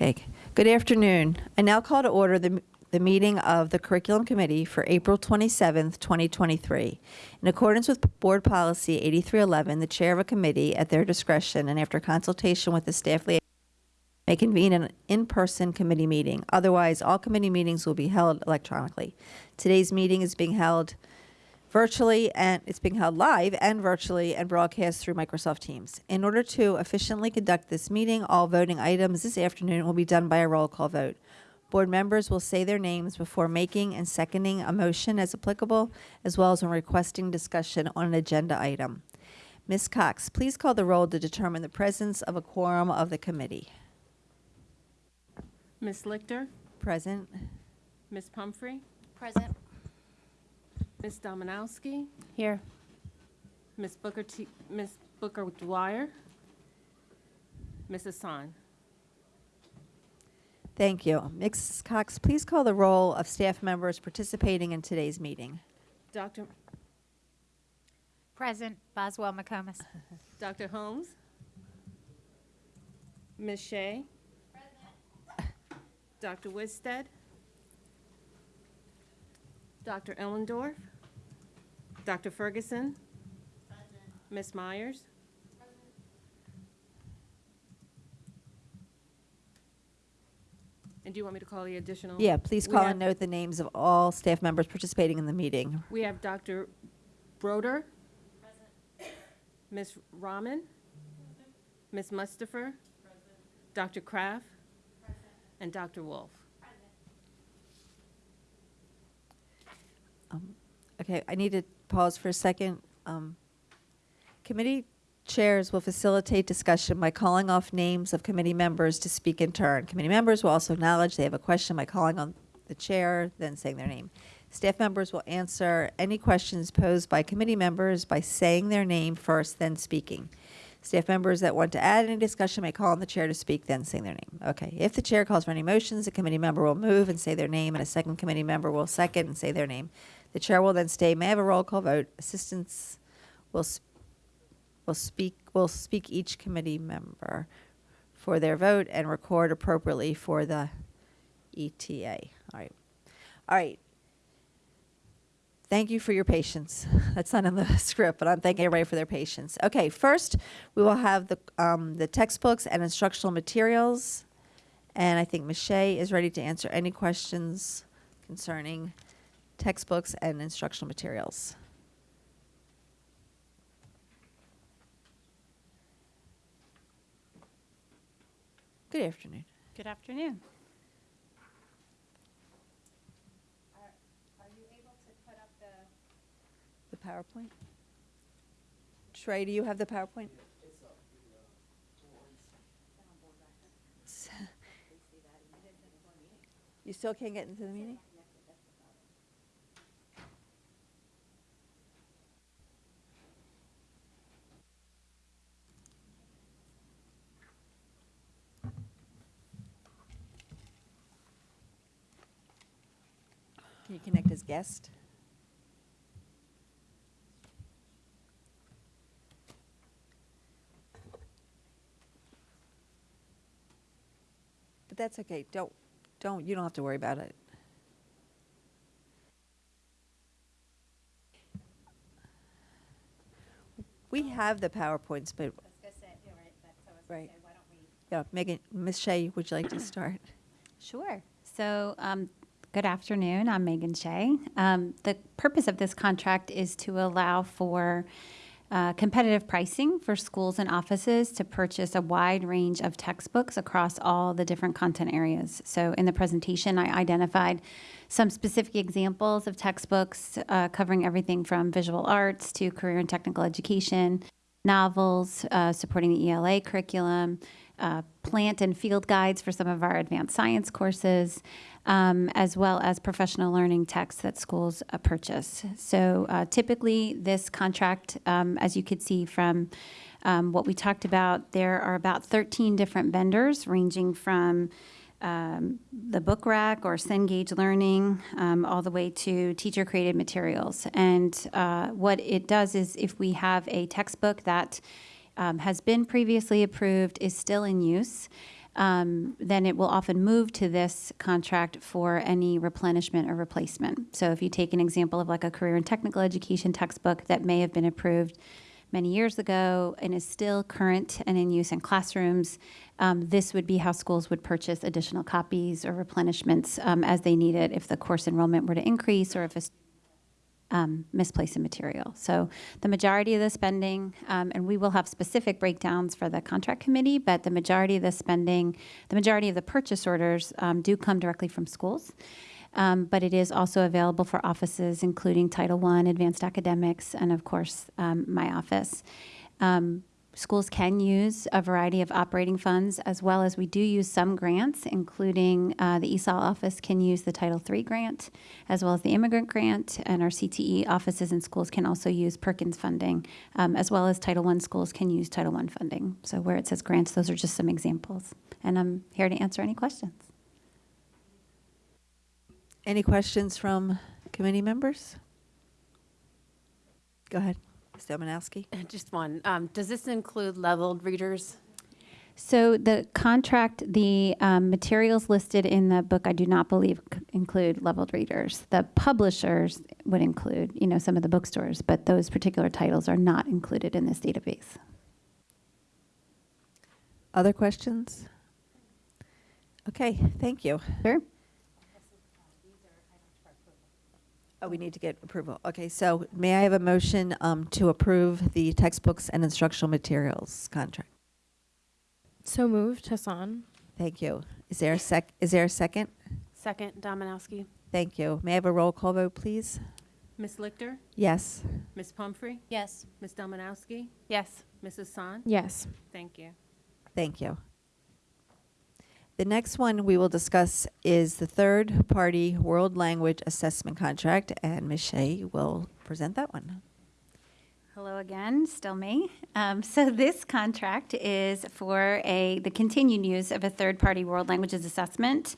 Okay, good afternoon. I now call to order the, the meeting of the Curriculum Committee for April 27th, 2023. In accordance with Board Policy 8311, the chair of a committee, at their discretion and after consultation with the staff may convene an in-person committee meeting. Otherwise, all committee meetings will be held electronically. Today's meeting is being held virtually and it's being held live and virtually and broadcast through Microsoft Teams. In order to efficiently conduct this meeting, all voting items this afternoon will be done by a roll call vote. Board members will say their names before making and seconding a motion as applicable, as well as when requesting discussion on an agenda item. Ms. Cox, please call the roll to determine the presence of a quorum of the committee. Ms. Lichter, Present. Ms. Pumphrey, Present. Ms. Domanowski, Here. Ms. Booker T, Ms. Booker Dwyer, Ms. Hassan. Thank you. Ms. Cox, please call the roll of staff members participating in today's meeting. Dr. Present. Boswell McComas. Dr. Holmes, Ms. Shea, Dr. Wisted, Dr. Ellendorf, Dr. Ferguson, Ms. Myers, and do you want me to call the additional? Yeah, please We call have- and note the names of all staff members participating in the meeting. We have Dr. Brodar. Ms. Rahman. Ms. Mustafer. Dr. Kraft. And Dr. Wolf. Um, okay, I need to pause for a second. Um, Committee chairs will facilitate discussion by calling off names of committee members to speak in turn. Committee members will also acknowledge they have a question by calling on the chair, then saying their name. Staff members will answer any questions posed by committee members by saying their name first, then speaking. Staff members that want to add any discussion may call on the chair to speak, then saying their name. Okay, if the chair calls for any motions, a committee member will move and say their name, and a second committee member will second and say their name. The chair will then stay, may I have a roll call vote. Assistants will, s- will speak, will speak each committee member for their vote and record appropriately for the ETA. All right. All right. Thank you for your patience. That's not in the script, but I'm thanking everybody for their patience. Okay, first, we will have the, um, the textbooks and instructional materials. And I think Michelle is ready to answer any questions concerning textbooks and instructional materials. Good afternoon. Good afternoon. The PowerPoint? Trey, do you have the PowerPoint? You still can't get into the meeting? Guest? But that's okay. Don't, don't, you don't have to worry about it. We have the PowerPoints, but, right. Yeah, Megan, Ms. Shea, would you like to start? Sure. So, um, good afternoon. I'm Megan Shea. Um, the purpose of this contract is to allow for uh, competitive pricing for schools and offices to purchase a wide range of textbooks across all the different content areas. So, in the presentation, I identified some specific examples of textbooks uh, covering everything from visual arts to career and technical education, novels uh, supporting the ELA curriculum, uh, plant and field guides for some of our advanced science courses, um, as well as professional learning texts that schools uh, purchase. So uh, typically, this contract, um, as you could see from um, what we talked about, there are about 13 different vendors ranging from um, the book rack or Cengage Learning, um, all the way to teacher created materials. And uh, what it does is if we have a textbook that um, has been previously approved, is still in use, um, then it will often move to this contract for any replenishment or replacement. So if you take an example of like a career and technical education textbook that may have been approved many years ago and is still current and in use in classrooms, um, this would be how schools would purchase additional copies or replenishments um, as they need it if the course enrollment were to increase or if a um, misplace a material. So the majority of the spending, um, and we will have specific breakdowns for the contract committee, but the majority of the spending, the majority of the purchase orders um, do come directly from schools. Um, but it is also available for offices, including Title I, Advanced Academics, and of course, um, my office. Um, Schools can use a variety of operating funds, as well as we do use some grants, including uh, the ESOL office can use the Title III grant, as well as the immigrant grant, and our CTE offices and schools can also use Perkins funding, um, as well as Title I schools can use Title I funding. So where it says grants, those are just some examples. And I'm here to answer any questions. Any questions from committee members? Go ahead, Ms. Domanowski. Just one. Um, Does this include leveled readers? So the contract, the um, materials listed in the book, I do not believe c- include leveled readers. The publishers would include, you know, some of the bookstores, but those particular titles are not included in this database. Other questions? Okay, thank you. Sure. Oh, we need to get approval. Okay, so may I have a motion um, to approve the textbooks and instructional materials contract? So moved, Hassan. Thank you. Is there a sec, is there a second? Second, Domanowski. Thank you. May I have a roll call vote, please? Ms. Lichter? Yes. Ms. Pumphrey? Yes. Ms. Domanowski? Yes. Mrs. Hassan? Yes. Thank you. Thank you. The next one we will discuss is the third-party world language assessment contract, and Ms. Shea will present that one. Hello again, still me. Um, so this contract is for a the continued use of a third-party world languages assessment.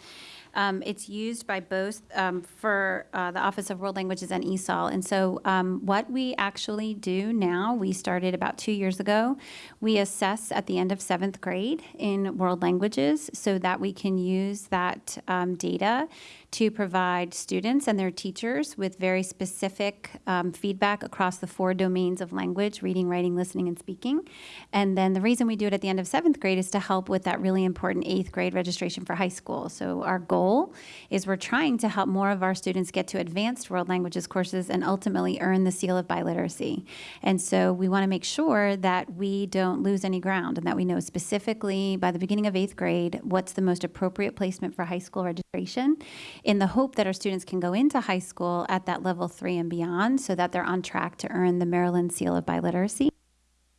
Um, it's used by both um, for uh, the Office of World Languages and ESOL. And so, um, what we actually do now, we started about two years ago. We assess at the end of seventh grade in world languages so that we can use that um, data to provide students and their teachers with very specific um, feedback across the four domains of language reading, writing, listening, and speaking. And then the reason we do it at the end of seventh grade is to help with that really important eighth grade registration for high school. So, our goal is we're trying to help more of our students get to advanced world languages courses and ultimately earn the seal of biliteracy. And so, we want to make sure that we don't lose any ground and that we know specifically by the beginning of eighth grade what's the most appropriate placement for high school registration in the hope that our students can go into high school at that level three and beyond so that they're on track to earn the Maryland Seal of Biliteracy.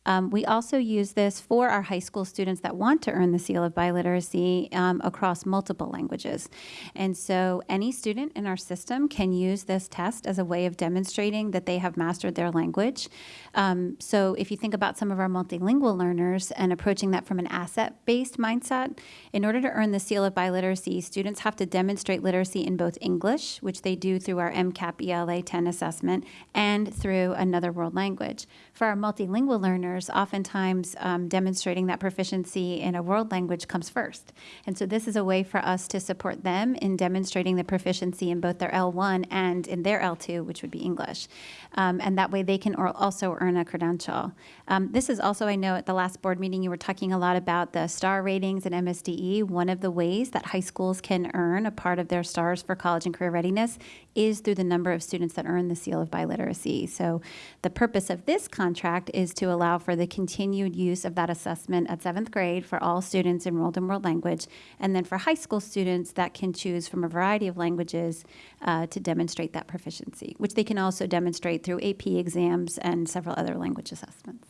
Um, we also use this for our high school students that want to earn the seal of biliteracy um, across multiple languages. And so any student in our system can use this test as a way of demonstrating that they have mastered their language. Um, so if you think about some of our multilingual learners and approaching that from an asset based mindset, in order to earn the seal of biliteracy, students have to demonstrate literacy in both English, which they do through our MCAP ELA 10 assessment, and through another world language. For our multilingual learners, oftentimes um, demonstrating that proficiency in a world language comes first. And so this is a way for us to support them in demonstrating the proficiency in both their L1 and in their L2, which would be English. Um, and that way they can also earn a credential. Um, this is also, I know at the last board meeting, you were talking a lot about the star ratings and MSDE. One of the ways that high schools can earn a part of their stars for college and career readiness is through the number of students that earn the seal of biliteracy. So the purpose of this contract is to allow for the continued use of that assessment at seventh grade for all students enrolled in world language, and then for high school students that can choose from a variety of languages uh, to demonstrate that proficiency, which they can also demonstrate through AP exams and several other language assessments.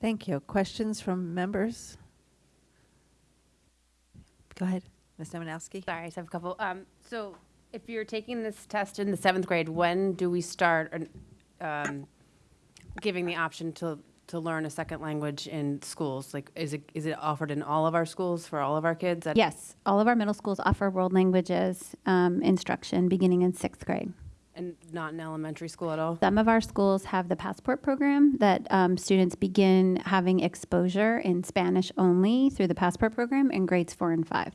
Thank you. Questions from members? Go ahead, Ms. Domanowski. Sorry, I just have a couple. Um, So if you're taking this test in the seventh grade, when do we start um, giving the option to, to learn a second language in schools? Like, is it, is it offered in all of our schools for all of our kids? at- Yes, all of our middle schools offer world languages um, instruction beginning in sixth grade. And not in elementary school at all? Some of our schools have the passport program that um, students begin having exposure in Spanish only through the passport program in grades four and five.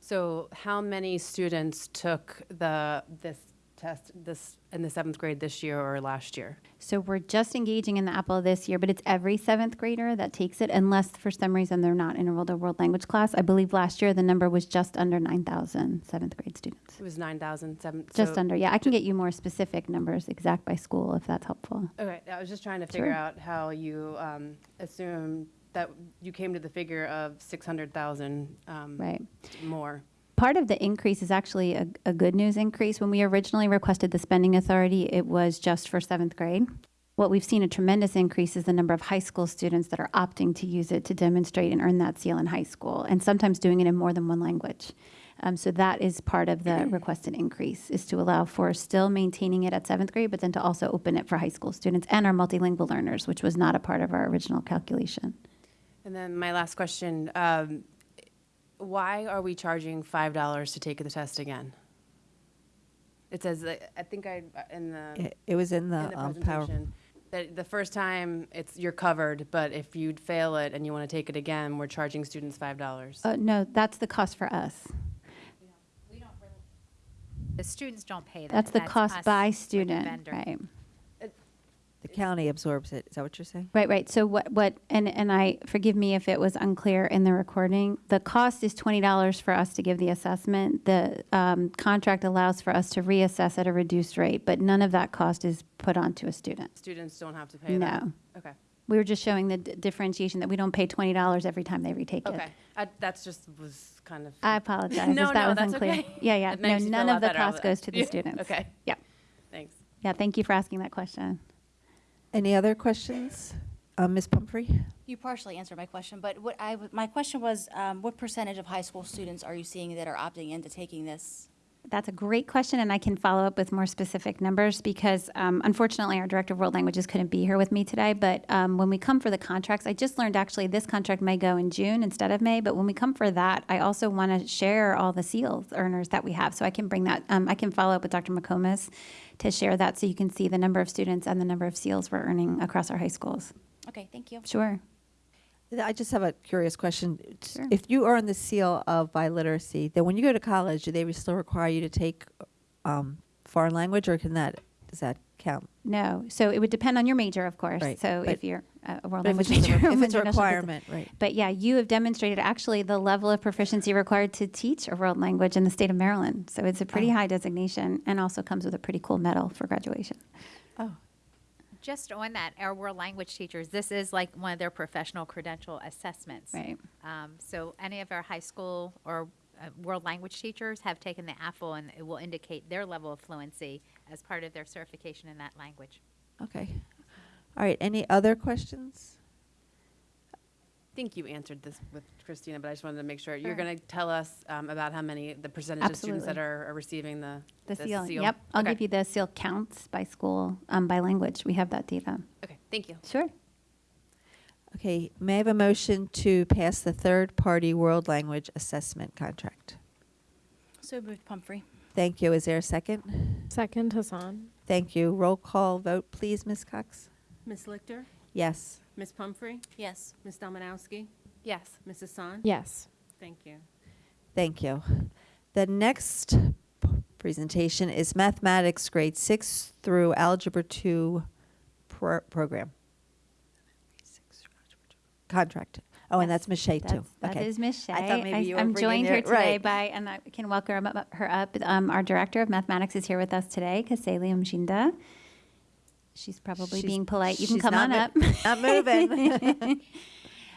So how many students took the, this test, this, in the seventh grade this year or last year? So we're just engaging in the AAPPL this year, but it's every seventh grader that takes it, unless for some reason they're not enrolled in a world language class. I believe last year the number was just under 9,000 seventh grade students. It was nine thousand seven. Just under, yeah. I can get you more specific numbers, exact by school, if that's helpful. Okay, I was just trying to figure Sure. out how you um, assume that you came to the figure of six hundred thousand um, Right. more. Part of the increase is actually a, a good news increase. When we originally requested the spending authority, it was just for seventh grade. What we've seen a tremendous increase is the number of high school students that are opting to use it to demonstrate and earn that seal in high school, and sometimes doing it in more than one language. Um, so that is part of the requested increase, is to allow for still maintaining it at seventh grade, but then to also open it for high school students and our multilingual learners, which was not a part of our original calculation. And then my last question, um, why are we charging five dollars to take the test again? It says, that- I think I, in the, It, it was in in the the um, power. presentation, that the first time it's, you're covered, but if you'd fail it and you want to take it again, we're charging students five dollars. Uh, no, that's the cost for us. The students don't pay that. That's the cost us by with the student, vendor. right? The county absorbs it. Is that what you're saying? Right, right. So what, what, and, and I, forgive me if it was unclear in the recording. The cost is twenty dollars for us to give the assessment. The, um, contract allows for us to reassess at a reduced rate, but none of that cost is put onto a student. Students don't have to pay that? No. Okay, We were just showing the d- differentiation that we don't pay twenty dollars every time they retake it. okay. I- That's just was kind of. I apologize No, if that no, was that's unclear. okay. Yeah, yeah. No, none of the cost goes to the students. Okay. Yeah. Thanks. Yeah, thank you for asking that question. Any other questions? Uh, Ms. Pumphrey? You partially answered my question, but what I my question was, um, what percentage of high school students are you seeing that are opting into taking this? That's a great question, and I can follow up with more specific numbers because um, unfortunately, our director of world languages couldn't be here with me today. But um, when we come for the contracts, I just learned actually this contract may go in June instead of May. But when we come for that, I also want to share all the seals earners that we have, so I can bring that. Um, I can follow up with Dr. McComas to share that, so you can see the number of students and the number of seals we're earning across our high schools. Okay, thank you. Sure. I just have a curious question. Sure. If you earn the seal of biliteracy, then when you go to college, do they still require you to take um, foreign language, or can that does that count? No, so it would depend on your major, of course. Right, So but- if you're uh, a world But if language a, major, if it's a requirement, right? But yeah, you have demonstrated actually the level of proficiency required to teach a world language in the state of Maryland. So it's a pretty Oh. high designation and also comes with a pretty cool medal for graduation. Oh, Just on that, our world language teachers, this is like one of their professional credential assessments. Right. Um, so any of our high school or uh, world language teachers have taken the AFL and it will indicate their level of fluency as part of their certification in that language. okay. All right. Any other questions? I think you answered this with Christina, but I just wanted to make sure. You're going to tell us um, about how many, the percentage of students that are are receiving the The seal. Yep. I'll Okay. give you the seal counts by school, um, by language. We have that data. Okay, thank you. Sure. Okay. May I have a motion to pass the third-party world language assessment contract? So moved, Pumphrey. Thank you. Is there a second? Second, Hassan. Thank you. Roll call vote, please, Ms. Cox. Ms. Lichter? Yes. Ms. Pumphrey? Yes. Ms. Domanowski? Yes. Mrs. Hassan? Yes. Thank you. Thank you. The next presentation is mathematics grade six through algebra two pro- program. Contract. Oh, and that's Ms. Shea too. That's, that Okay. is Ms. Shea. I thought maybe you were am bringing joined your- here today right. by, and I can welcome up- her up. Um, our director of mathematics is here with us today, Kaseli Mshinda. She's probably She's- being polite. You can come on mo- up. Not moving.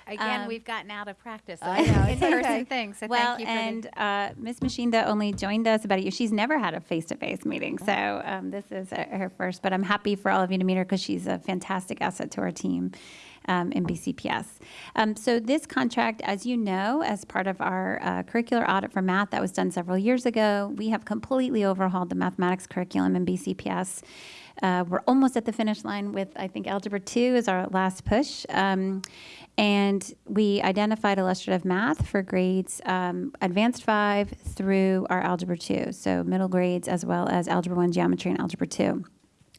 Again, Um, we've gotten out of practice. I know, it's in-person okay. things. So well, thank you for the- and uh, Ms. Mashinda only joined us about a year. She's never had a face-to-face meeting, so um, this is uh, her first. But I'm happy for all of you to meet her because she's a fantastic asset to our team. Um, in BCPS. Um, so this contract, as you know, as part of our uh, curricular audit for math that was done several years ago, we have completely overhauled the mathematics curriculum in BCPS. Uh, we're almost at the finish line with, I think, Algebra 2 is our last push. Um, and we identified illustrative math for grades um, advanced 5 through our Algebra 2, so middle grades as well as Algebra 1 geometry and Algebra 2.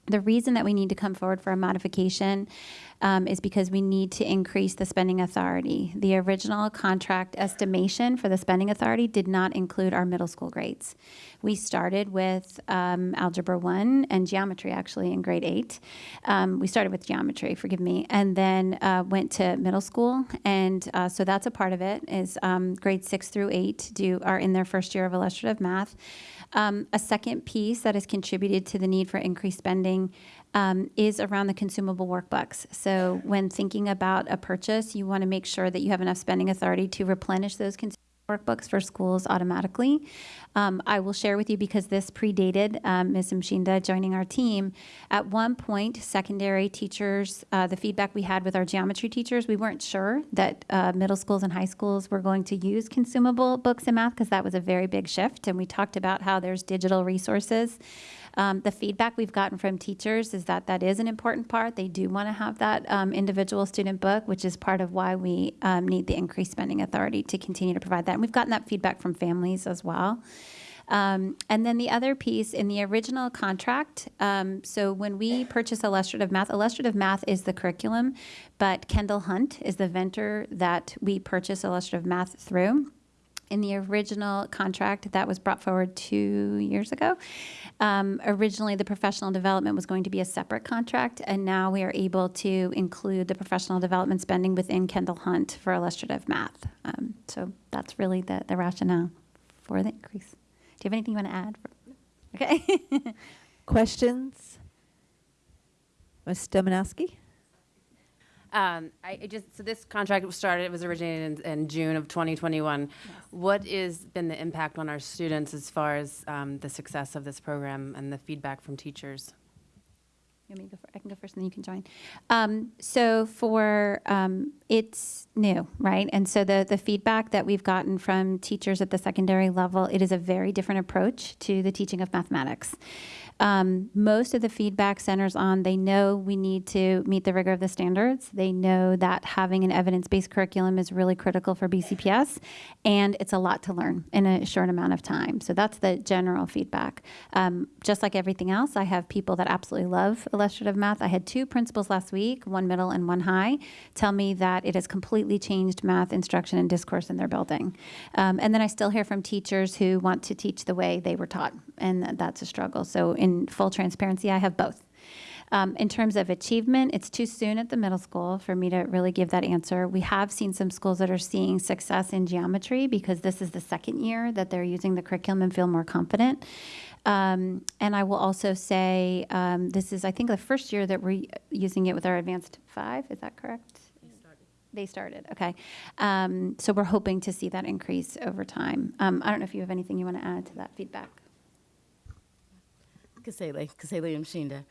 The reason that we need to come forward for a modification um, is because we need to increase the spending authority. The original contract estimation for the spending authority did not include our middle school grades. We started with um, Algebra 1 and geometry actually in grade 8. Um, we started with geometry, forgive me, and then uh, went to middle school. And uh, so that's a part of it is um, grades 6 through 8 do are in their first year of illustrative math. Um, a second piece that has contributed to the need for increased spending um, is around the consumable workbooks. So when thinking about a purchase, you want to make sure that you have enough spending authority to replenish those consumable workbooks for schools automatically. Um, I will share with you because this predated um, Ms. Mshinda joining our team. At one point, secondary teachers, uh, the feedback we had with our geometry teachers, we weren't sure that uh, middle schools and high schools were going to use consumable books in math because that was a very big shift. And we talked about how there's digital resources. Um, the feedback we've gotten from teachers is that that is an important part. They do want to have that um, individual student book, which is part of why we um, need the increased spending authority to continue to provide that. And we've gotten that feedback from families as well. Um, and then the other piece in the original contract, um, so when we purchase illustrative math, illustrative math is the curriculum, but Kendall Hunt is the vendor that we purchase illustrative math through in the original contract that was brought forward two years ago. Um, originally, the professional development was going to be a separate contract, and now we are able to include the professional development spending within Kendall Hunt for illustrative math. Um, so that's really the, the rationale for the increase. Do you have anything you want to add? Okay. Questions? Ms. Domanowski? Um, I, I just, so this contract was started, it was originated in, in June of 2021. What has been the impact on our students as far as um, the success of this program and the feedback from teachers? You want go fir- I can go first and then you can join. Um, so for, um, it's new, right? And so the, the feedback that we've gotten from teachers at the secondary level, it is a very different approach to the teaching of mathematics. Um, most of the feedback centers on they know we need to meet the rigor of the standards. They know that having an evidence-based curriculum is really critical for BCPS, and it's a lot to learn in a short amount of time. So that's the general feedback. Um, just like everything else, I have people that absolutely love illustrative math. I had two principals last week, one middle and one high, tell me that it has completely changed math instruction and discourse in their building. Um, and then I still hear from teachers who want to teach the way they were taught, and that's a struggle. So in full transparency, I have both. Um, in terms of achievement, it's too soon at the middle school for me to really give that answer. We have seen some schools that are seeing success in geometry because this is the second year that they're using the curriculum and feel more confident. Um, and I will also say um, this is, I think, the first year that we're using it with our advanced five. Is that correct? They started. Okay. Um, so we're hoping to see that increase over time. Um, I don't know if you have anything you want to add to that feedback. Kasele, Kasele Mshinda.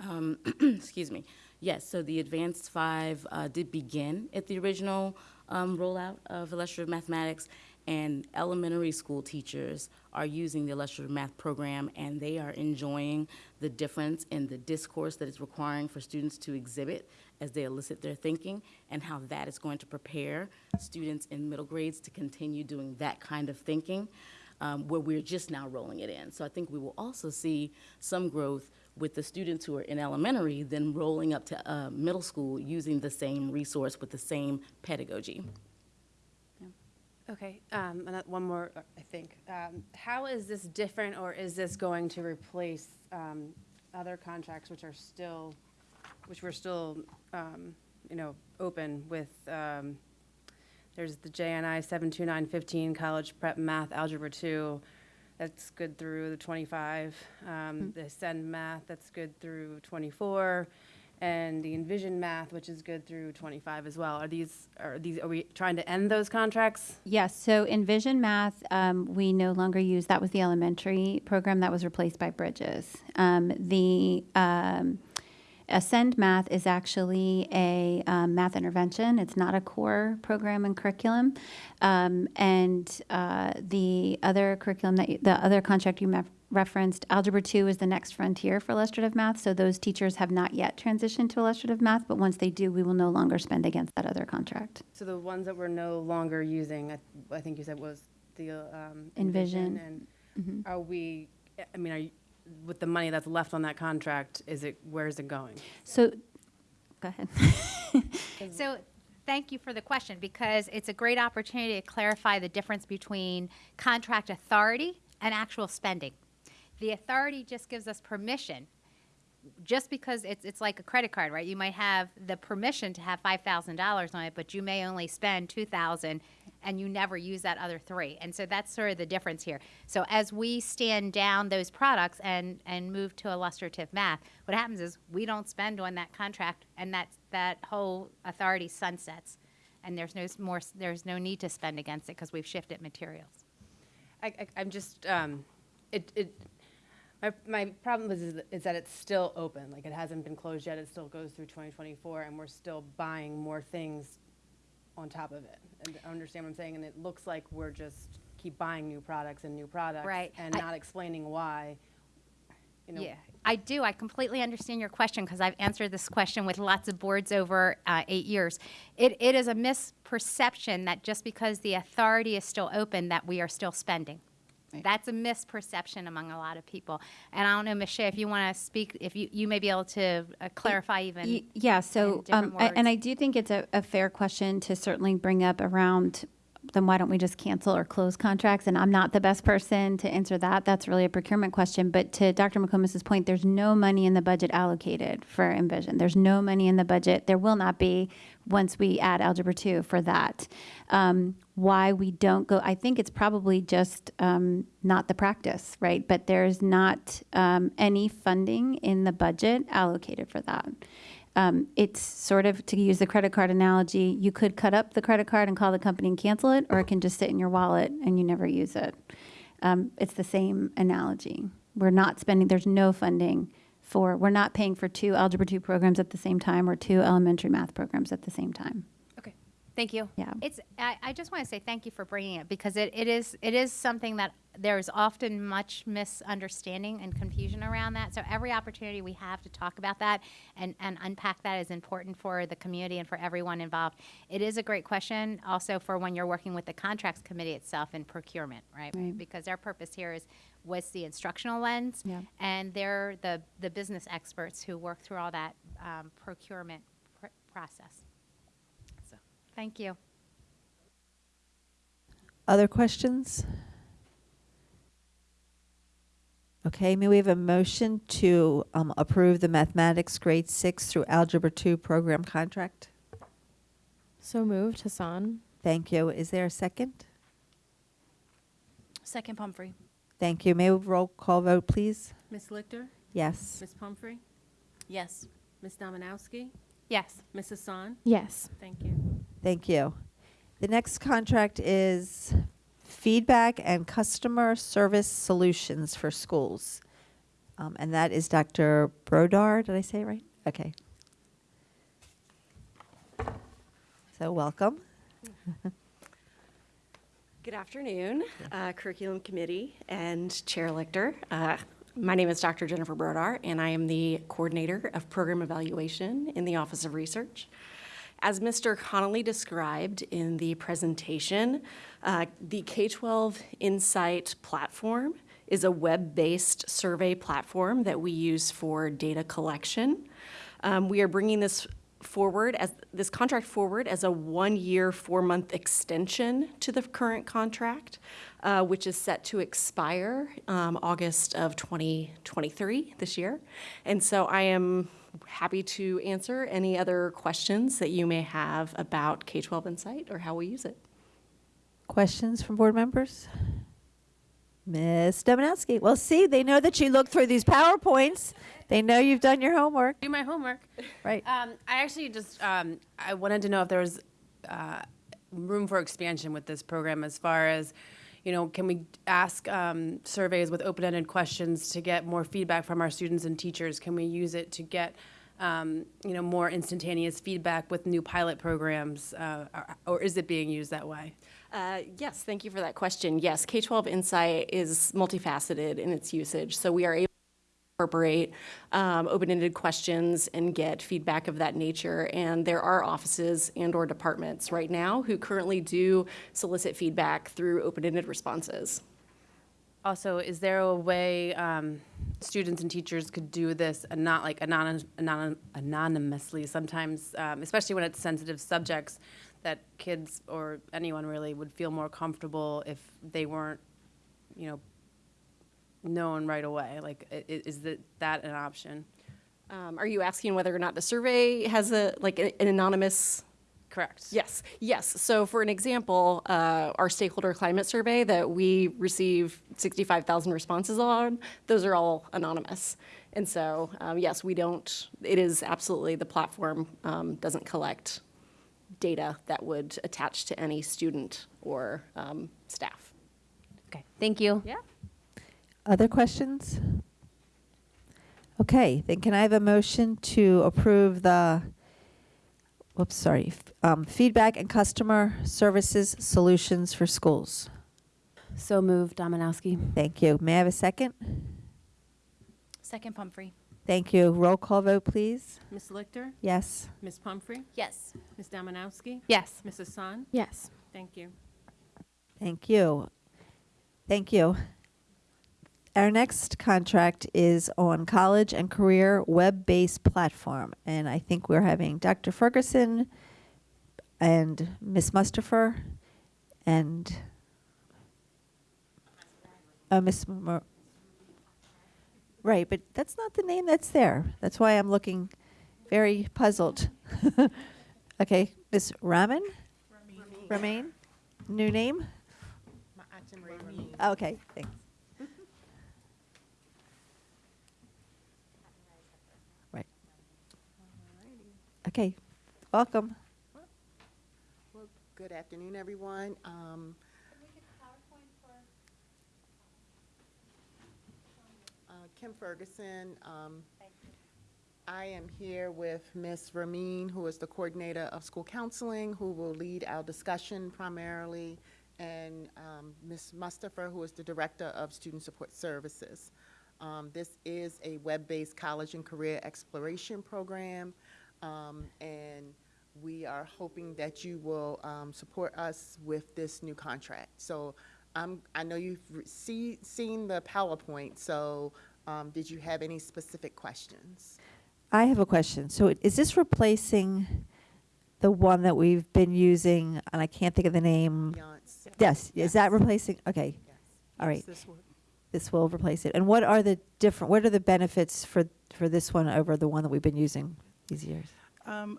Um, excuse me. Yes, so the Advanced Five uh, did begin at the original um, rollout of illustrative mathematics, and elementary school teachers are using the illustrative math program, and they are enjoying the difference in the discourse that it's requiring for students to exhibit as they elicit their thinking, and how that is going to prepare students in middle grades to continue doing that kind of thinking um, where we're just now rolling it in. So I think we will also see some growth with the students who are in elementary, then rolling up to uh, middle school using the same resource with the same pedagogy. Okay, um, one more, uh, I think. Um, How is this different, or is this going to replace um, other contracts which are still, which were still, um, you know, open with, um, there's the JNI 72915, College Prep Math Algebra 2, that's good through the 25. Um, The Ascend Math, that's good through 24. And the Envision Math, which is good through 25 as well. Are these, are these, are we trying to end those contracts? Yes, so Envision Math, um, we no longer use, that was the elementary program that was replaced by Bridges. Um, the um, Ascend Math is actually a um, math intervention. It's not a core program and curriculum. Um, and uh, the other curriculum that you, the other contract you referenced, Algebra 2 is the next frontier for illustrative math. So those teachers have not yet transitioned to illustrative math, but once they do, we will no longer spend against that other contract. So the ones that we're no longer using, I, I think you said was the um, Envision. And are we? I mean, are you, with the money that's left on that contract? Is it where is it going? So, go ahead. So thank you for the question because it's a great opportunity to clarify the difference between contract authority and actual spending. The authority just gives us permission. Just because it's, it's like a credit card, right? You might have the permission to have five thousand dollars on it, but you may only spend two thousand and you never use that other three. And so that's sort of the difference here. So as we stand down those products and, and move to illustrative math, what happens is we don't spend on that contract and that, that whole authority sunsets. And there's no more, there's no need to spend against it because we've shifted materials. I, I'm just, um, it, it, my, my problem is, is that it's still open, like it hasn't been closed yet, it still goes through 2024, and we're still buying more things on top of it. And I understand what I'm saying, and it looks like we're just keep buying new products and new products. Right. And I- not explaining why, you know. Yeah, I do. I completely understand your question because I've answered this question with lots of boards over uh, eight years. It, it is a misperception that just because the authority is still open, that we are still spending. That's a misperception among a lot of people. And I don't know, Michelle, if you want to speak, if you, you may be able to uh, clarify even. Y- Yeah, so, um, I- and I do think it's a, a fair question to certainly bring up around, then why don't we just cancel or close contracts? And I'm not the best person to answer that. That's really a procurement question. But to Dr. McComas's point, there's no money in the budget allocated for Envision. There's no money in the budget. There will not be once we add Algebra 2 for that. Um, why we don't go, I think it's probably just um, not the practice, right? But there's not um, any funding in the budget allocated for that. Um, it's sort of, to use the credit card analogy, you could cut up the credit card and call the company and cancel it, or it can just sit in your wallet and you never use it. Um, it's the same analogy. We're not spending, there's no funding for, we're not paying for two Algebra 2 programs at the same time or two elementary math programs at the same time. Okay, thank you. Yeah. It's, I, I just want to say thank you for bringing it because it, it is, it is something that there's often much misunderstanding and confusion around that. So every opportunity we have to talk about that and, and unpack that is important for the community and for everyone involved. It is a great question also for when you're working with the contracts committee itself in procurement, right? Right. Because our purpose here is, was the instructional lens. Yeah. And they're the, the business experts who work through all that um, procurement pr- process. So, thank you. Other questions? Okay, may we have a motion to um, approve the mathematics grade six through algebra two program contract? So moved. Hassan. Thank you. Is there a second? Second Pumphrey. Thank you. May we roll call vote, please? Ms. Lichter? Yes. Ms. Pumphrey? Yes. Ms. Domanowski? Yes. Ms. Hassan? Yes. Thank you. Thank you. The next contract is feedback and customer service solutions for schools. Um, and that is Dr. Brodar. Did I say right? Okay. So welcome. Good afternoon, uh, Curriculum Committee and Chair Lichter. Uh, My name is Dr. Jennifer Brodar, and I am the Coordinator of Program Evaluation in the Office of Research. As Mr. Connolly described in the presentation, uh, the K-12 Insight platform is a web-based survey platform that we use for data collection. Um, We are bringing this forward as, this contract forward as a one-year, four-month extension to the current contract, uh, which is set to expire um, August of 2023, this year. And so I am happy to answer any other questions that you may have about K-12 Insight or how we use it. Questions from board members? Ms. Domanowski. Well, see, they know that you looked through these PowerPoints. They know you've done your homework. Do my homework. Right. Um, I actually just, um, I wanted to know if there was, uh, room for expansion with this program as far as, you know, can we ask, um, surveys with open-ended questions to get more feedback from our students and teachers? Can we use it to get, um, you know, more instantaneous feedback with new pilot programs, uh, or- or is it being used that way? Uh, Yes, thank you for that question. Yes, K-12 Insight is multifaceted in its usage, so we are able incorporate um, open-ended questions and get feedback of that nature. And there are offices and/or departments right now who currently do solicit feedback through open-ended responses. Also, is there a way um, students and teachers could do this and not like anonym, anonym, anonymously sometimes, um, especially when it's sensitive subjects that kids or anyone really would feel more comfortable if they weren't, you know, known right away? Like, i- i- is that, that an option? Um, Are you asking whether or not the survey has a, like, a- an anonymous? Correct. Yes, yes. So for an example, uh, our stakeholder climate survey that we receive 65,000 responses on, those are all anonymous. And so, um, yes, we don't, it is absolutely, the platform um, doesn't collect data that would attach to any student or um, staff. Okay, thank you. Yeah. Other questions? Okay, then can I have a motion to approve the, whoops, sorry, um, feedback and customer services solutions for schools? So moved, Domanowski. Thank you. May I have a second? Second Pumphrey. Thank you. Roll call vote, please. Ms. Lichter? Yes. Ms. Pumphrey? Yes. Ms. Domanowski? Yes. Mrs. Hassan? Yes. Thank you. Thank you. Thank you. Our next contract is on college and career web-based platform, and I think we're having Dr. Ferguson and Ms. Mustafer and uh, Ms. Mer- right, but that's not the name that's there. That's why I'm looking very puzzled. okay, Ms. Raman. Remain. New name. Okay, thanks. Okay, welcome. Well, good afternoon, everyone. Um, uh, Kim Ferguson. um, I am here with Ms. Ramin, who is the coordinator of school counseling, who will lead our discussion primarily, and um, Ms. Mustafa, who is the director of student support services. Um, This is a web-based college and career exploration program, um, and we are hoping that you will um, support us with this new contract. So um, I know you've see, seen the PowerPoint, so um, did you have any specific questions? I have a question. So is this replacing the one that we've been using, and I can't think of the name? Naviance? Yes, is that Yes. replacing? Okay, Yes. all right. This one. This will replace it. And what are the different, what are the benefits for, for this one over the one that we've been using these years? Um,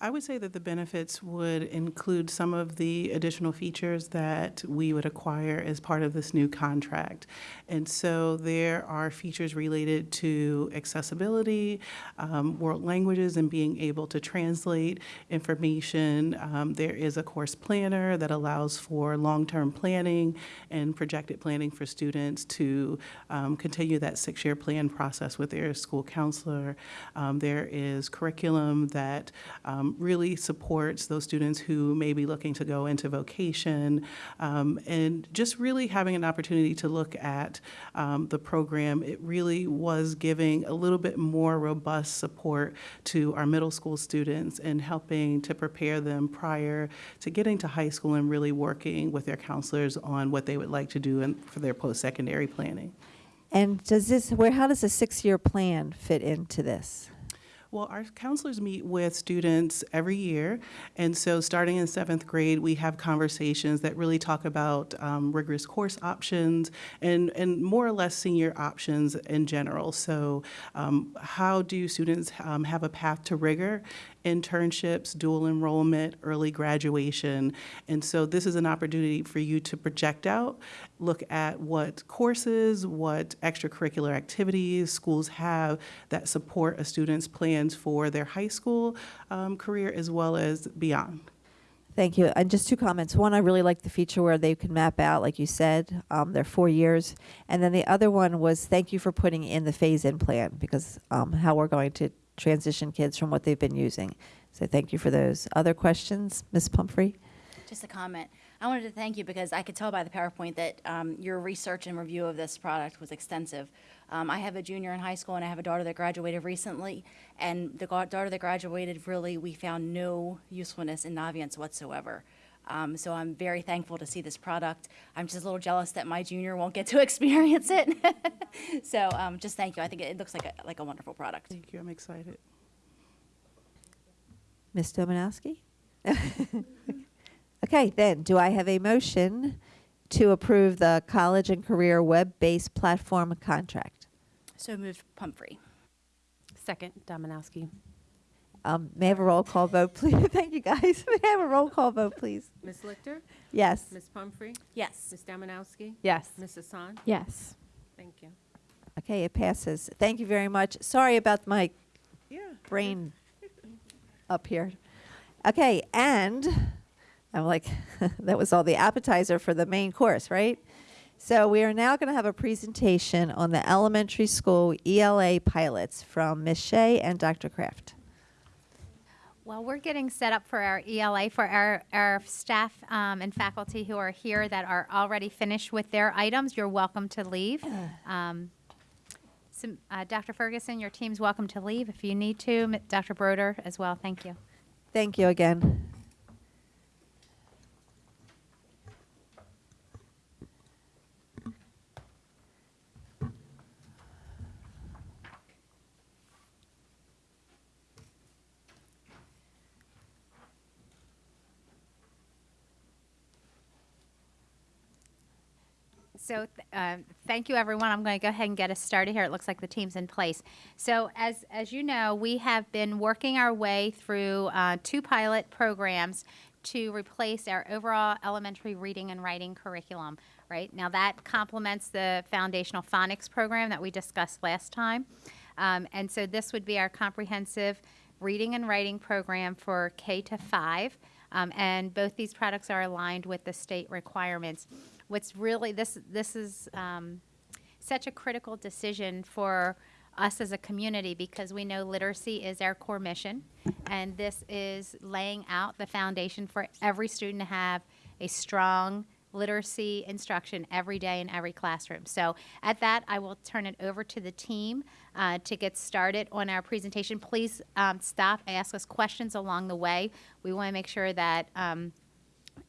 I would say that the benefits would include some of the additional features that we would acquire as part of this new contract. And so there are features related to accessibility, um, world languages, and being able to translate information. Um, there is a course planner that allows for long-term planning and projected planning for students to um, continue that six-year plan process with their school counselor. Um, there is curriculum that um, really supports those students who may be looking to go into vocation, um, and just really having an opportunity to look at um, the program. It really was giving a little bit more robust support to our middle school students and helping to prepare them prior to getting to high school and really working with their counselors on what they would like to do in, for their post-secondary planning. And does this, where, how does a six-year plan fit into this? Well, our counselors meet with students every year, and so starting in seventh grade, we have conversations that really talk about um, rigorous course options and, and more or less senior options in general. So, um, how do students um, have a path to rigor? Internships, dual enrollment, early graduation. And so, this is an opportunity for you to project out, look at what courses, what extracurricular activities schools have that support a student's plans for their high school um, career as well as beyond. Thank you. And just two comments. One, I really like the feature where they can map out, like you said, um, their four years. And then the other one was thank you for putting in the phase-in plan because um, how we're going to transition kids from what they've been using. So thank you for those. Other questions, Ms. Pumphrey? Just a comment. I wanted to thank you because I could tell by the PowerPoint that um, your research and review of this product was extensive. Um, I have a junior in high school and I have a daughter that graduated recently. And the daughter that graduated, really, we found no usefulness in Naviance whatsoever. Um, so I'm very thankful to see this product. I'm just a little jealous that my junior won't get to experience it. so um, just thank you. I think it looks like a, like a wonderful product. Thank you, I'm excited. Ms. Domanowski? Okay, then, do I have a motion to approve the college and career web-based platform contract? So moved Pumphrey. Second, Domanowski. Um, May I have a roll call vote, please? Thank you, guys. May I have a roll call vote, please? Ms. Lichter? Yes. Ms. Pumphrey? Yes. Ms. Domanowski? Yes. Ms. Hassan? Yes. Thank you. Okay, it passes. Thank you very much. Sorry about my Yeah. brain up here. Okay, and I'm like, that was all the appetizer for the main course, right? So we are now going to have a presentation on the elementary school ELA pilots from Ms. Shea and Dr. Kraft. Well, we're getting set up for our ELA for our, our staff um, and faculty who are here that are already finished with their items. You're welcome to leave. Um, some, uh, Dr. Ferguson, your team's welcome to leave if you need to. Dr. Brodar as well. Thank you. Thank you again. So, um, thank you, everyone. I'm going to go ahead and get us started here. It looks like the team's in place. So, as as you know, we have been working our way through uh, two pilot programs to replace our overall elementary reading and writing curriculum. Right now, that complements the foundational phonics program that we discussed last time, um, and so this would be our comprehensive reading and writing program for K to five. Um, and both these products are aligned with the state requirements. What's really this this is um, such a critical decision for us as a community because we know literacy is our core mission, and this is laying out the foundation for every student to have a strong literacy instruction every day in every classroom. So at that, I will turn it over to the team uh, to get started on our presentation. Please um, stop, ask us questions along the way. We want to make sure that um,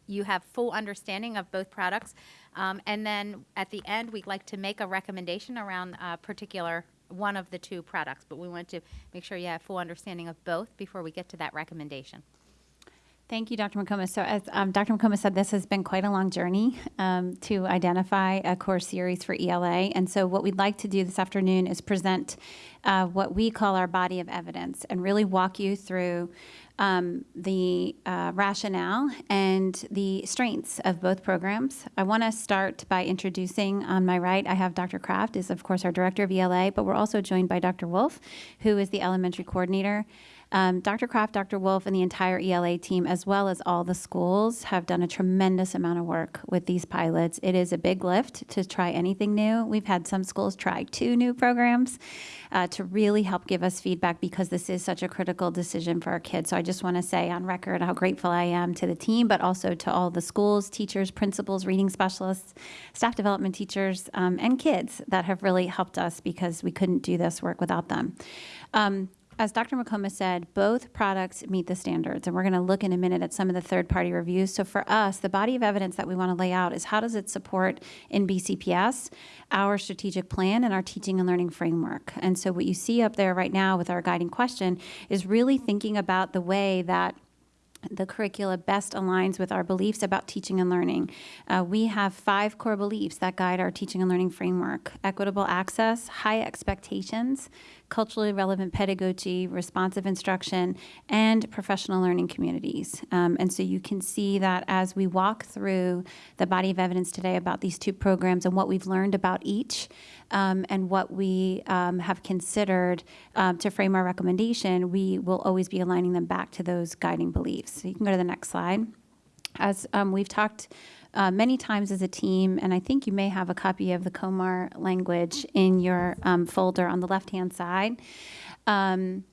you have full understanding of both products. Um, and then at the end, we'd like to make a recommendation around a particular one of the two products, but we want to make sure you have full understanding of both before we get to that recommendation. Thank you, Dr. McComas. So as um, Dr. McComas said, this has been quite a long journey um, to identify a core series for ELA. And so what we'd like to do this afternoon is present uh, what we call our body of evidence and really walk you through um, the uh, rationale and the strengths of both programs. I want to start by introducing on my right, I have Dr. Kraft, is of course our director of ELA, but we're also joined by Dr. Wolf, who is the elementary coordinator. Um, Dr. Kraft, Dr. Wolf, and the entire ELA team, as well as all the schools, have done a tremendous amount of work with these pilots. It is a big lift to try anything new. We've had some schools try two new programs uh, to really help give us feedback because this is such a critical decision for our kids. So I just want to say on record how grateful I am to the team, but also to all the schools, teachers, principals, reading specialists, staff development teachers, um, and kids that have really helped us because we couldn't do this work without them. Um, as Dr. McComas said, both products meet the standards, and we're going to look in a minute at some of the third-party reviews. So for us, the body of evidence that we want to lay out is how does it support in BCPS our strategic plan and our teaching and learning framework. And so what you see up there right now with our guiding question is really thinking about the way that the curricula best aligns with our beliefs about teaching and learning. Uh, we have five core beliefs that guide our teaching and learning framework equitable access, high expectations, culturally relevant pedagogy, responsive instruction, and professional learning communities. Um, and so you can see that as we walk through the body of evidence today about these two programs and what we've learned about each. Um, and what we um, have considered um, to frame our recommendation, we will always be aligning them back to those guiding beliefs. So you can go to the next slide. As um, we've talked uh, many times as a team, and I think you may have a copy of the COMAR language in your um, folder on the left-hand side. Um,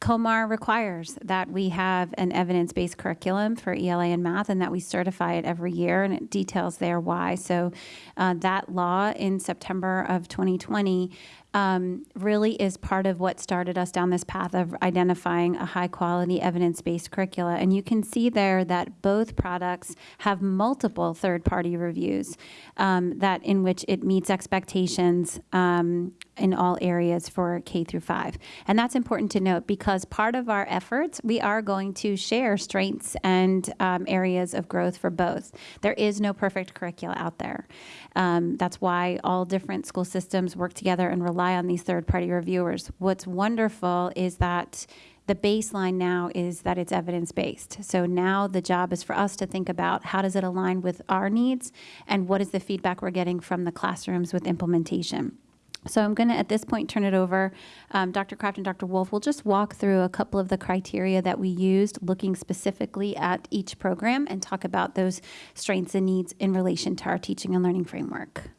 COMAR requires that we have an evidence-based curriculum for ELA and math and that we certify it every year, and it details there why. So uh, that law in September of 2020 um, really is part of what started us down this path of identifying a high quality evidence based curricula. And you can see there that both products have multiple third party reviews um, that in which it meets expectations um, in all areas for K through five. And that's important to note because part of our efforts, we are going to share strengths and um, areas of growth for both. There is no perfect curricula out there. Um, that's why all different school systems work together and rely on these third party reviewers. What's wonderful is that the baseline now is that it's evidence based. So now the job is for us to think about how does it align with our needs and what is the feedback we're getting from the classrooms with implementation. So I'm going to, at this point, turn it over. Um, Dr. Kraft and Dr. Wolf will just walk through a couple of the criteria that we used, looking specifically at each program, and talk about those strengths and needs in relation to our teaching and learning framework.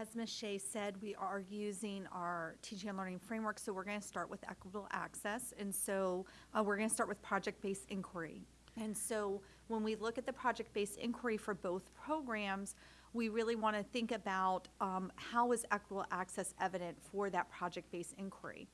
As Ms. Shea said, we are using our teaching and learning framework, so we're going to start with equitable access. And so uh, we're going to start with project-based inquiry. And so when we look at the project-based inquiry for both programs, we really want to think about um, how is equitable access evident for that project-based inquiry.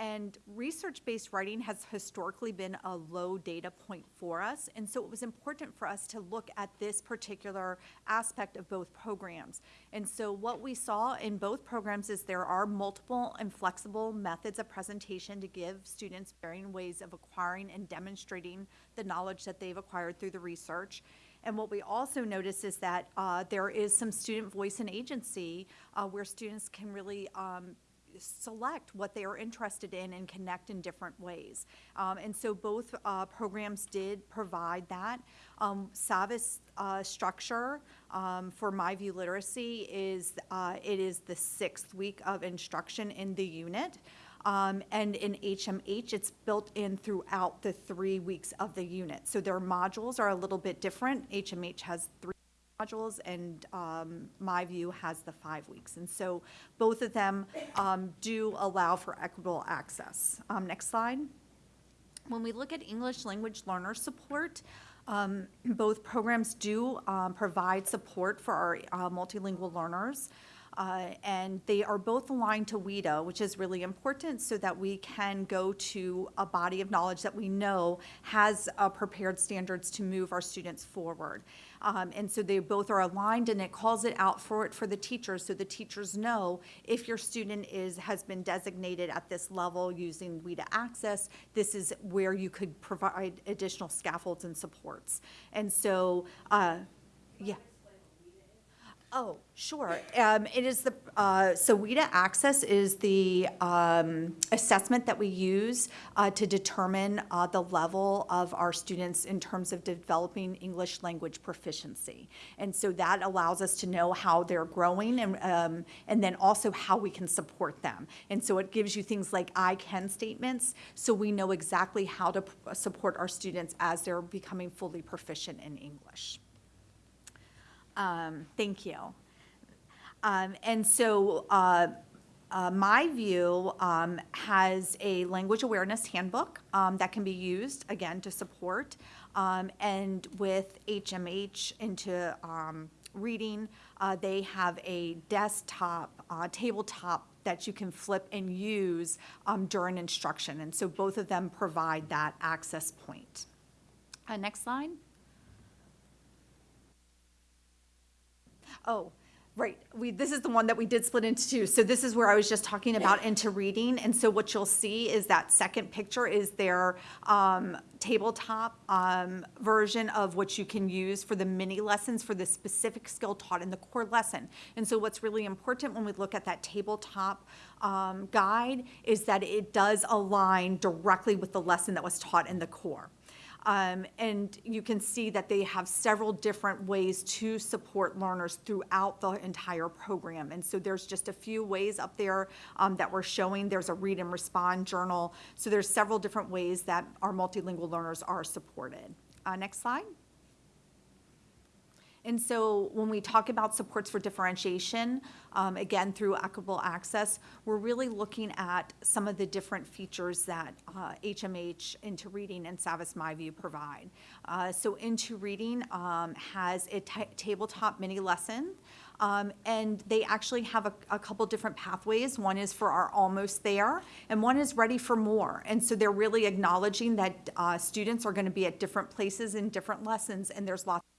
And research-based writing has historically been a low data point for us, and so it was important for us to look at this particular aspect of both programs. And so what we saw in both programs is there are multiple and flexible methods of presentation to give students varying ways of acquiring and demonstrating the knowledge that they've acquired through the research. And what we also notice is that uh, there is some student voice and agency uh, where students can really um, select what they are interested in and connect in different ways. Um, and so both uh, programs did provide that. Um, Savvas uh, structure um, for My View Literacy is uh, it is the sixth week of instruction in the unit. Um, and in HMH, it's built in throughout the three weeks of the unit. So their modules are a little bit different. HMH has three modules and um, My View has the five weeks. And so both of them um, do allow for equitable access. Um, next slide. When we look at English language learner support, um, both programs do um, provide support for our uh, multilingual learners. Uh, and they are both aligned to WIDA, which is really important so that we can go to a body of knowledge that we know has uh, prepared standards to move our students forward. Um, and so they both are aligned and it calls it out for it for the teachers so the teachers know if your student is has been designated at this level using WIDA access, this is where you could provide additional scaffolds and supports. And so, uh, yeah. Oh, sure. Um, it is the, uh, so WIDA Access is the um, assessment that we use uh, to determine uh, the level of our students in terms of developing English language proficiency. And so that allows us to know how they're growing and, um, and then also how we can support them. And so it gives you things like I can statements, so we know exactly how to support our students as they're becoming fully proficient in English. Um, thank you. Um, and so, uh, uh, my view um, has a language awareness handbook um, that can be used again to support, um, and with HMH into um, reading, uh, they have a desktop, uh, tabletop that you can flip and use during instruction, and so both of them provide that access point. Uh, next slide. Oh, right. We, this is the one that we did split into two. So this is where I was just talking about into reading. And so what you'll see is that second picture is their um, tabletop um, version of what you can use for the mini lessons for the specific skill taught in the core lesson. And so what's really important when we look at that tabletop um, guide is that it does align directly with the lesson that was taught in the core. Um, and you can see that they have several different ways to support learners throughout the entire program. And so there's just a few ways up there um, that we're showing. There's a read and respond journal. So there's several different ways that our multilingual learners are supported. Uh, next slide. And so when we talk about supports for differentiation, um, again, through equitable access, we're really looking at some of the different features that uh, HMH Into Reading and Savvas MyView provide. Uh, So Into Reading um, has a tabletop mini lesson, um, and they actually have a, a couple different pathways. One is for our almost there, and one is ready for more. And so they're really acknowledging that uh, students are going to be at different places in different lessons, and there's lots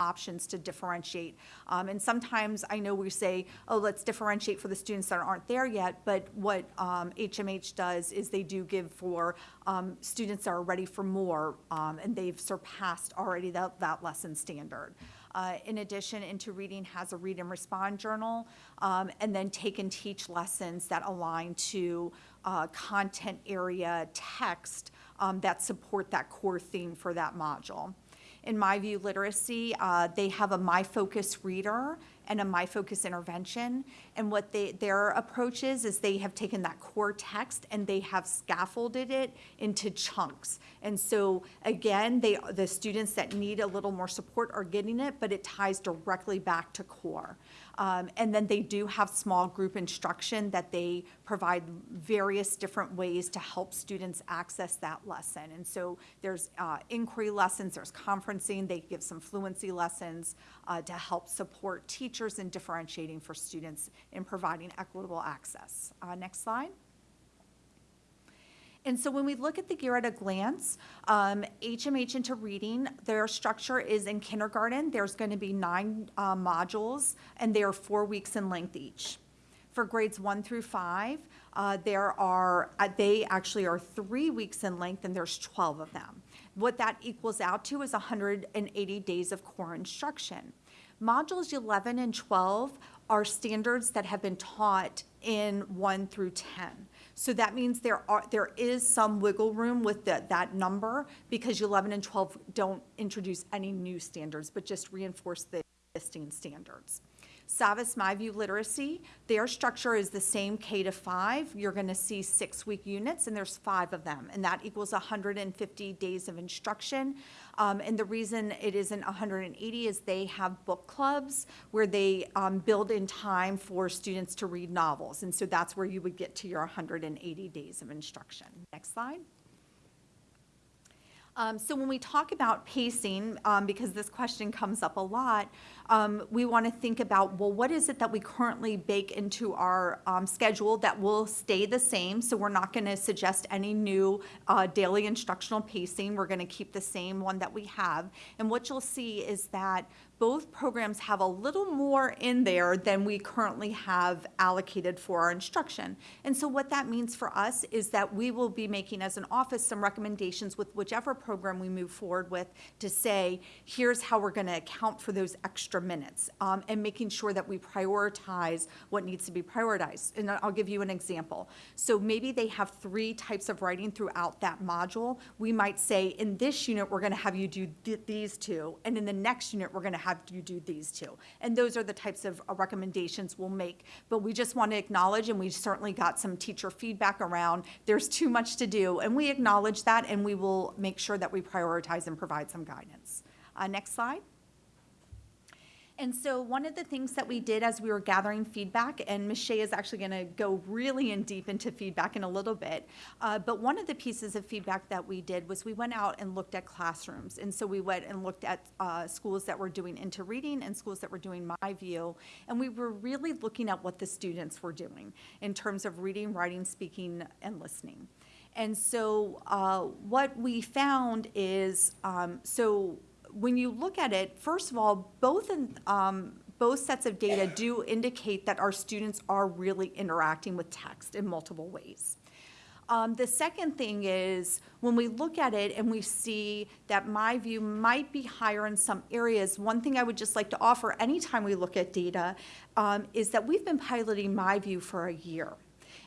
options to differentiate. Um, and sometimes I know we say, oh, let's differentiate for the students that aren't there yet, but what um, HMH does is they do give for um, students that are ready for more, um, and they've surpassed already that, that lesson standard. Uh, in addition, Into Reading has a read and respond journal, um, and then take and teach lessons that align to uh, content area text um, that support that core theme for that module. In My View Literacy, uh, they have a My Focus reader and a My Focus intervention. And what they, their approach is, is they have taken that core text and they have scaffolded it into chunks. And so again, they, the students that need a little more support are getting it, but it ties directly back to core. Um, and then they do have small group instruction that they provide various different ways to help students access that lesson. And so there's uh, inquiry lessons, there's conferencing, they give some fluency lessons uh, to help support teachers in differentiating for students in providing equitable access. Uh, next slide. And so when we look at the gear at a glance, um, HMH into reading, their structure is in kindergarten. There's going to be nine uh, modules, and they are four weeks in length each. For grades one through five, uh, there are, uh, they actually are three weeks in length, and there's 12 of them. What that equals out to is 180 days of core instruction. Modules 11 and 12 are standards that have been taught in 1 through 10. So that means there are, there is some wiggle room with the, that number because 11 and 12 don't introduce any new standards, but just reinforce the existing standards. Savvas MyView Literacy, their structure is the same K to five. You're going to see six-week units, and there's five of them, and that equals 150 days of instruction. Um, and the reason it isn't 180 is they have book clubs where they um, build in time for students to read novels, and so that's where you would get to your 180 days of instruction. Next slide. Um, so when we talk about pacing, um, because this question comes up a lot, um, we want to think about, well, what is it that we currently bake into our um, schedule that will stay the same? So we're not going to suggest any new uh, daily instructional pacing. We're going to keep the same one that we have. And what you'll see is that both programs have a little more in there than we currently have allocated for our instruction. And so what that means for us is that we will be making as an office some recommendations with whichever program we move forward with to say, here's how we're going to account for those extra minutes um, and making sure that we prioritize what needs to be prioritized. And I'll give you an example. So maybe they have three types of writing throughout that module. We might say, in this unit, we're going to have you do th- these two, and in the next unit, we're going to have you do these two. And those are the types of uh, recommendations we'll make. But we just want to acknowledge, and we certainly got some teacher feedback around, there's too much to do. And we acknowledge that, and we will make sure that we prioritize and provide some guidance. Uh, next slide. And so one of the things that we did as we were gathering feedback, and Michelle is actually going to go really in deep into feedback in a little bit, uh, but one of the pieces of feedback that we did was we went out and looked at classrooms. And so we went and looked at uh, schools that were doing into reading and schools that were doing my view. And we were really looking at what the students were doing in terms of reading, writing, speaking, and listening. And so uh, what we found is, um, so when you look at it, first of all, both in, um, both sets of data do indicate that our students are really interacting with text in multiple ways. Um, the second thing is when we look at it and we see that my view might be higher in some areas, one thing I would just like to offer anytime we look at data um, is that we've been piloting my view for a year.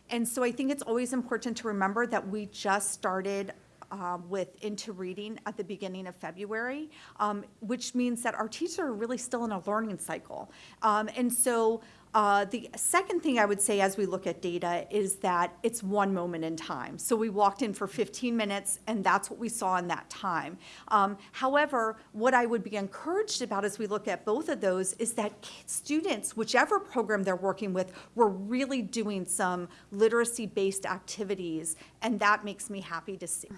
And so I think it's always important to remember that we just started um, with into reading at the beginning of February, um, which means that our teachers are really still in a learning cycle. Um, and so Uh, the second thing I would say as we look at data is that it's one moment in time. So we walked in for 15 minutes, and that's what we saw in that time. Um, however, what I would be encouraged about as we look at both of those is that students, whichever program they're working with, were really doing some literacy-based activities, and that makes me happy to see.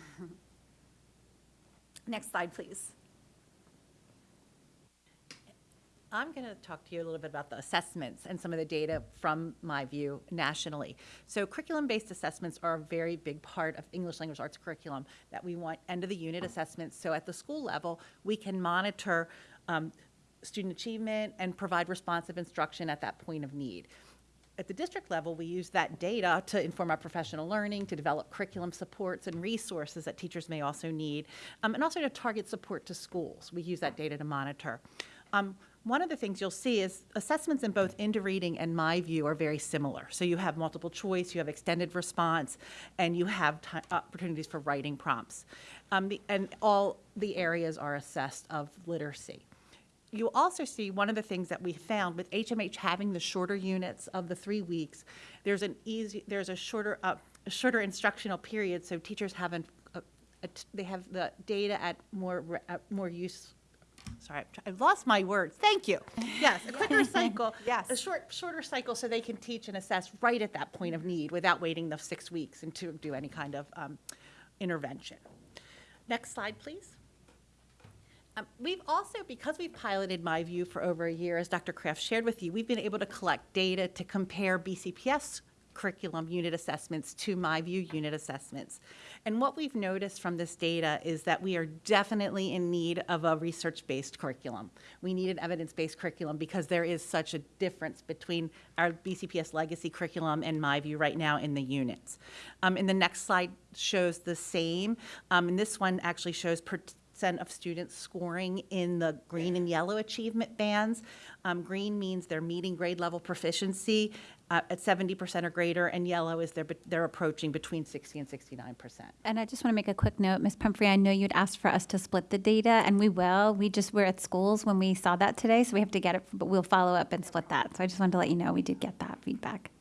Next slide, please. I'm going to talk to you a little bit about the assessments and some of the data from my view nationally. So curriculum-based assessments are a very big part of English language arts curriculum that we want end of the unit assessments. So at the school level, we can monitor um, student achievement and provide responsive instruction at that point of need. At the district level, we use that data to inform our professional learning, to develop curriculum supports and resources that teachers may also need, um, and also to target support to schools. We use that data to monitor. Um, one of the things you'll see is assessments in both into reading and my view are very similar. So you have multiple choice, you have extended response, and you have ti opportunities for writing prompts. Um, the, and all the areas are assessed of literacy. You also see one of the things that we found with HMH having the shorter units of the three weeks, there's an easy, there's a shorter, uh, shorter instructional period, so teachers haven't, uh, they have the data at more, more use, sorry, I've lost my words, thank you. Yes, a quicker cycle. Yes. A short, shorter cycle so they can teach and assess right at that point of need without waiting the six weeks and to do any kind of um, intervention. Next slide, please. Um, We've also, because we've piloted My View for over a year, as Dr. Kraft shared with you, we've been able to collect data to compare BCPS curriculum unit assessments to My View unit assessments. And what we've noticed from this data is that we are definitely in need of a research-based curriculum. We need an evidence-based curriculum because there is such a difference between our BCPS legacy curriculum and My View right now in the units. Um, and the next slide shows the same. Um, and this one actually shows per- percent of students scoring in the green and yellow achievement bands. Um, green means they're meeting grade level proficiency uh, at 70% or greater, and yellow is they're, they're approaching between 60 and 69%. And I just want to make a quick note, Ms. Pumphrey, I know you'd asked for us to split the data, and we will. We just were at schools when we saw that today, so we have to get it, but we'll follow up and split that. So I just wanted to let you know we did get that feedback.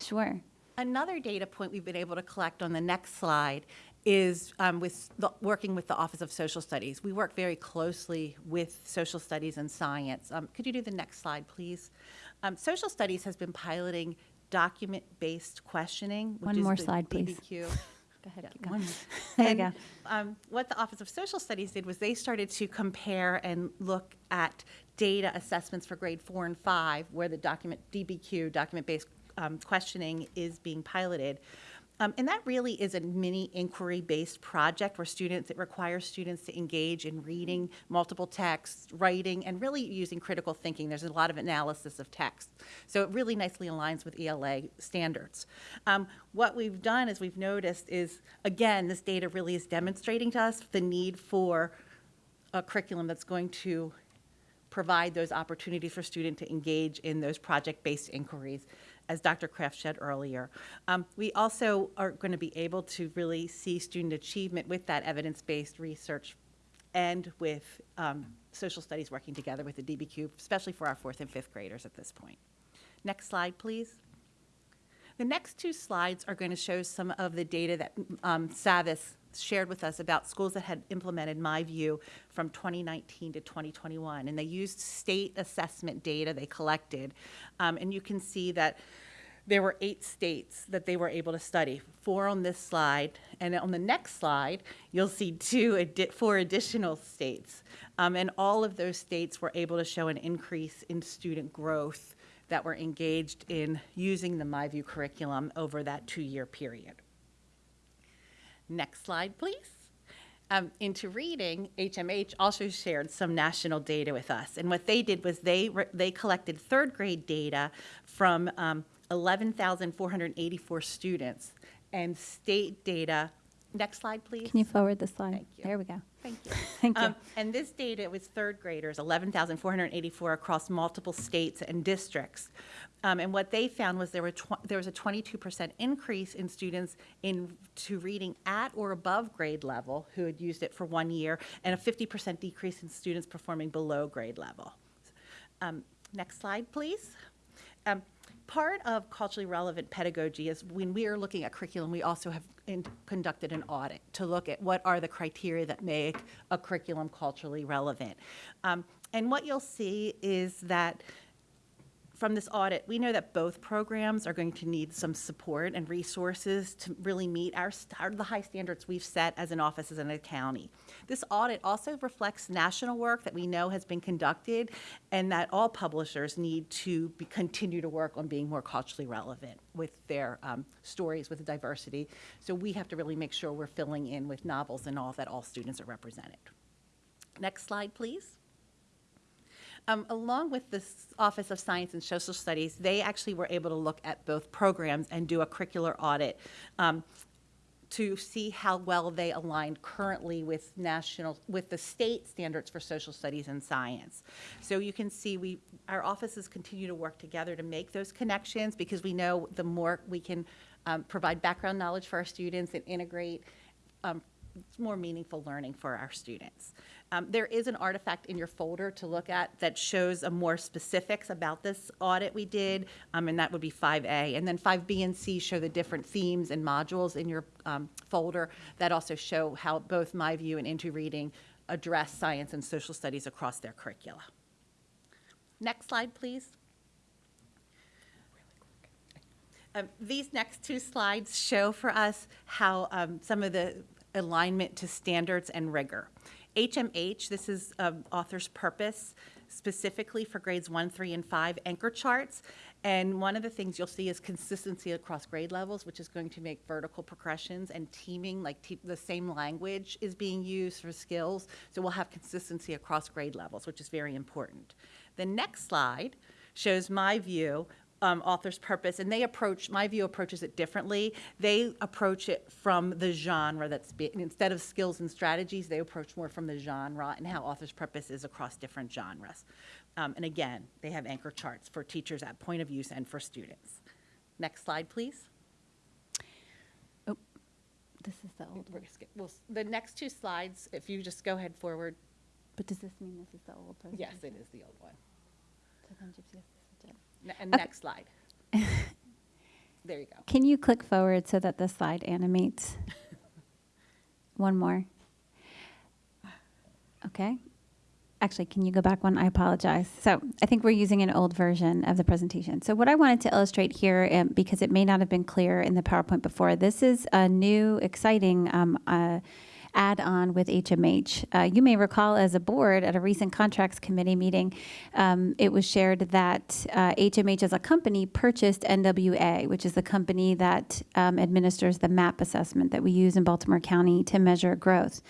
Sure. Another data point we've been able to collect on the next slide is um, with the, working with the Office of Social Studies. We work very closely with social studies and science. Um, could you do the next slide, please? Um, social studies has been piloting document-based questioning. which One is more the slide, please. Go ahead. Yeah, one- There you go. um, what the Office of Social Studies did was they started to compare and look at data assessments for grade four and five, where the document DBQ, document-based um, questioning, is being piloted. Um, and that really is a mini inquiry-based project where students, it requires students to engage in reading multiple texts, writing, and really using critical thinking. There's a lot of analysis of text. So it really nicely aligns with ELA standards. Um, what we've done is we've noticed is, again, this data really is demonstrating to us the need for a curriculum that's going to provide those opportunities for students to engage in those project-based inquiries, as Dr. Kraft said earlier. Um, we also are going to be able to really see student achievement with that evidence-based research and with um, social studies working together with the DBQ, especially for our fourth and fifth graders at this point. Next slide, please. The next two slides are going to show some of the data that um, Savvas shared with us about schools that had implemented My View from 2019 to 2021. And they used state assessment data they collected. Um, and you can see that there were eight states that they were able to study, four on this slide. And on the next slide, you'll see two, addi- four additional states. Um, and all of those states were able to show an increase in student growth that were engaged in using the MyView curriculum over that two-year period. Next slide, please. Um, into reading, HMH also shared some national data with us. And what they did was they, they collected third grade data from um, 11,484 students and state data. Next slide, please. Can you forward the slide? Thank you. There we go. Thank you. Thank you. Um, And this data was third graders, 11,484 across multiple states and districts. Um, And what they found was there were, there was a 22% increase in students in, to reading at or above grade level who had used it for one year, and a 50% decrease in students performing below grade level. Um, Next slide, please. Um, part of culturally relevant pedagogy is when we are looking at curriculum, we also have in, conducted an audit to look at what are the criteria that make a curriculum culturally relevant. Um, and what you'll see is that from this audit, we know that both programs are going to need some support and resources to really meet our, the high standards we've set as an office, as a county. This audit also reflects national work that we know has been conducted and that all publishers need to be, continue to work on being more culturally relevant with their um, stories with diversity. So we have to really make sure we're filling in with novels and all that all students are represented. Next slide, please. Um, along with the Office of Science and Social Studies, they actually were able to look at both programs and do a curricular audit um, to see how well they aligned currently with national, with the state standards for social studies and science. So you can see we, our offices continue to work together to make those connections because we know the more we can um, provide background knowledge for our students and integrate um, more meaningful learning for our students. Um, there is an artifact in your folder to look at that shows a more specifics about this audit we did, um, and that would be 5A. And then 5B and C show the different themes and modules in your um, folder that also show how both My View and Into Reading address science and social studies across their curricula. Next slide, please. Um, These next two slides show for us how um, some of the alignment to standards and rigor. HMH, this is um, author's purpose, specifically for grades one, three, and five anchor charts. And one of the things you'll see is consistency across grade levels, which is going to make vertical progressions and teaming, like te- the same language is being used for skills. So we'll have consistency across grade levels, which is very important. The next slide shows my view, um, author's purpose, and they approach, my view approaches it differently. They approach it from the genre that's, be, instead of skills and strategies, they approach more from the genre and how author's purpose is across different genres. Um, and again, they have anchor charts for teachers at point of use and for students. Next slide, please. Oh, this is the old We're one. well, The next two slides, if you just go ahead forward. But does this mean this is the old presentation? Yes, it is the old one. So then Gypsy has to switch it. Ne- And Okay. next slide. There you go. Can you click forward so that the slide animates? One more. Okay. Actually, can you go back one? I apologize. So I think we're using an old version of the presentation. So what I wanted to illustrate here, um, because it may not have been clear in the PowerPoint before, this is a new, exciting um, uh, add-on with HMH. Uh, you may recall as a board at a recent contracts committee meeting, um, it was shared that uh, HMH as a company purchased NWEA, which is the company that um, administers the MAP assessment that we use in Baltimore County to measure growth.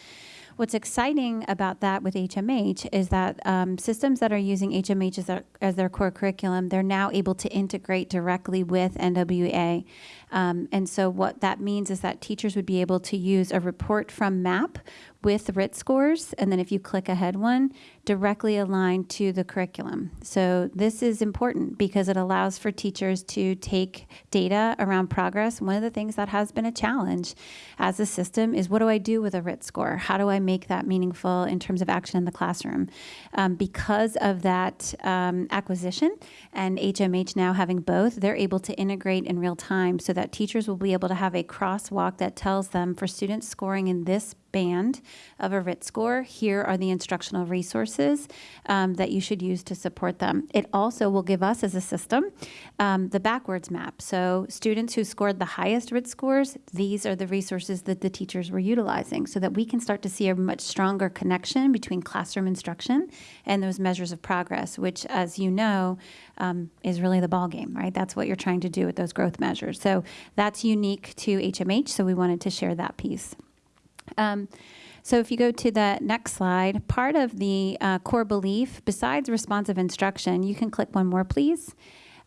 What's exciting about that with HMH is that um, systems that are using HMH as their, as their core curriculum, they're now able to integrate directly with NWEA. Um, and so what that means is that teachers would be able to use a report from MAP with RIT scores, and then if you click ahead one, directly aligned to the curriculum. So this is important because it allows for teachers to take data around progress. One of the things that has been a challenge as a system is what do I do with a RIT score? How do I make that meaningful in terms of action in the classroom? Um, because of that um, acquisition and HMH now having both, they're able to integrate in real time so that teachers will be able to have a crosswalk that tells them for students scoring in this band of a RIT score, here are the instructional resources um, that you should use to support them. It also will give us as a system um, the backwards map. So students who scored the highest RIT scores, these are the resources that the teachers were utilizing so that we can start to see a much stronger connection between classroom instruction and those measures of progress, which as you know, um, is really the ball game, right? That's what you're trying to do with those growth measures. So that's unique to HMH, so we wanted to share that piece. Um, so if you go to the next slide, part of the uh, core belief, besides responsive instruction, you can click one more, please.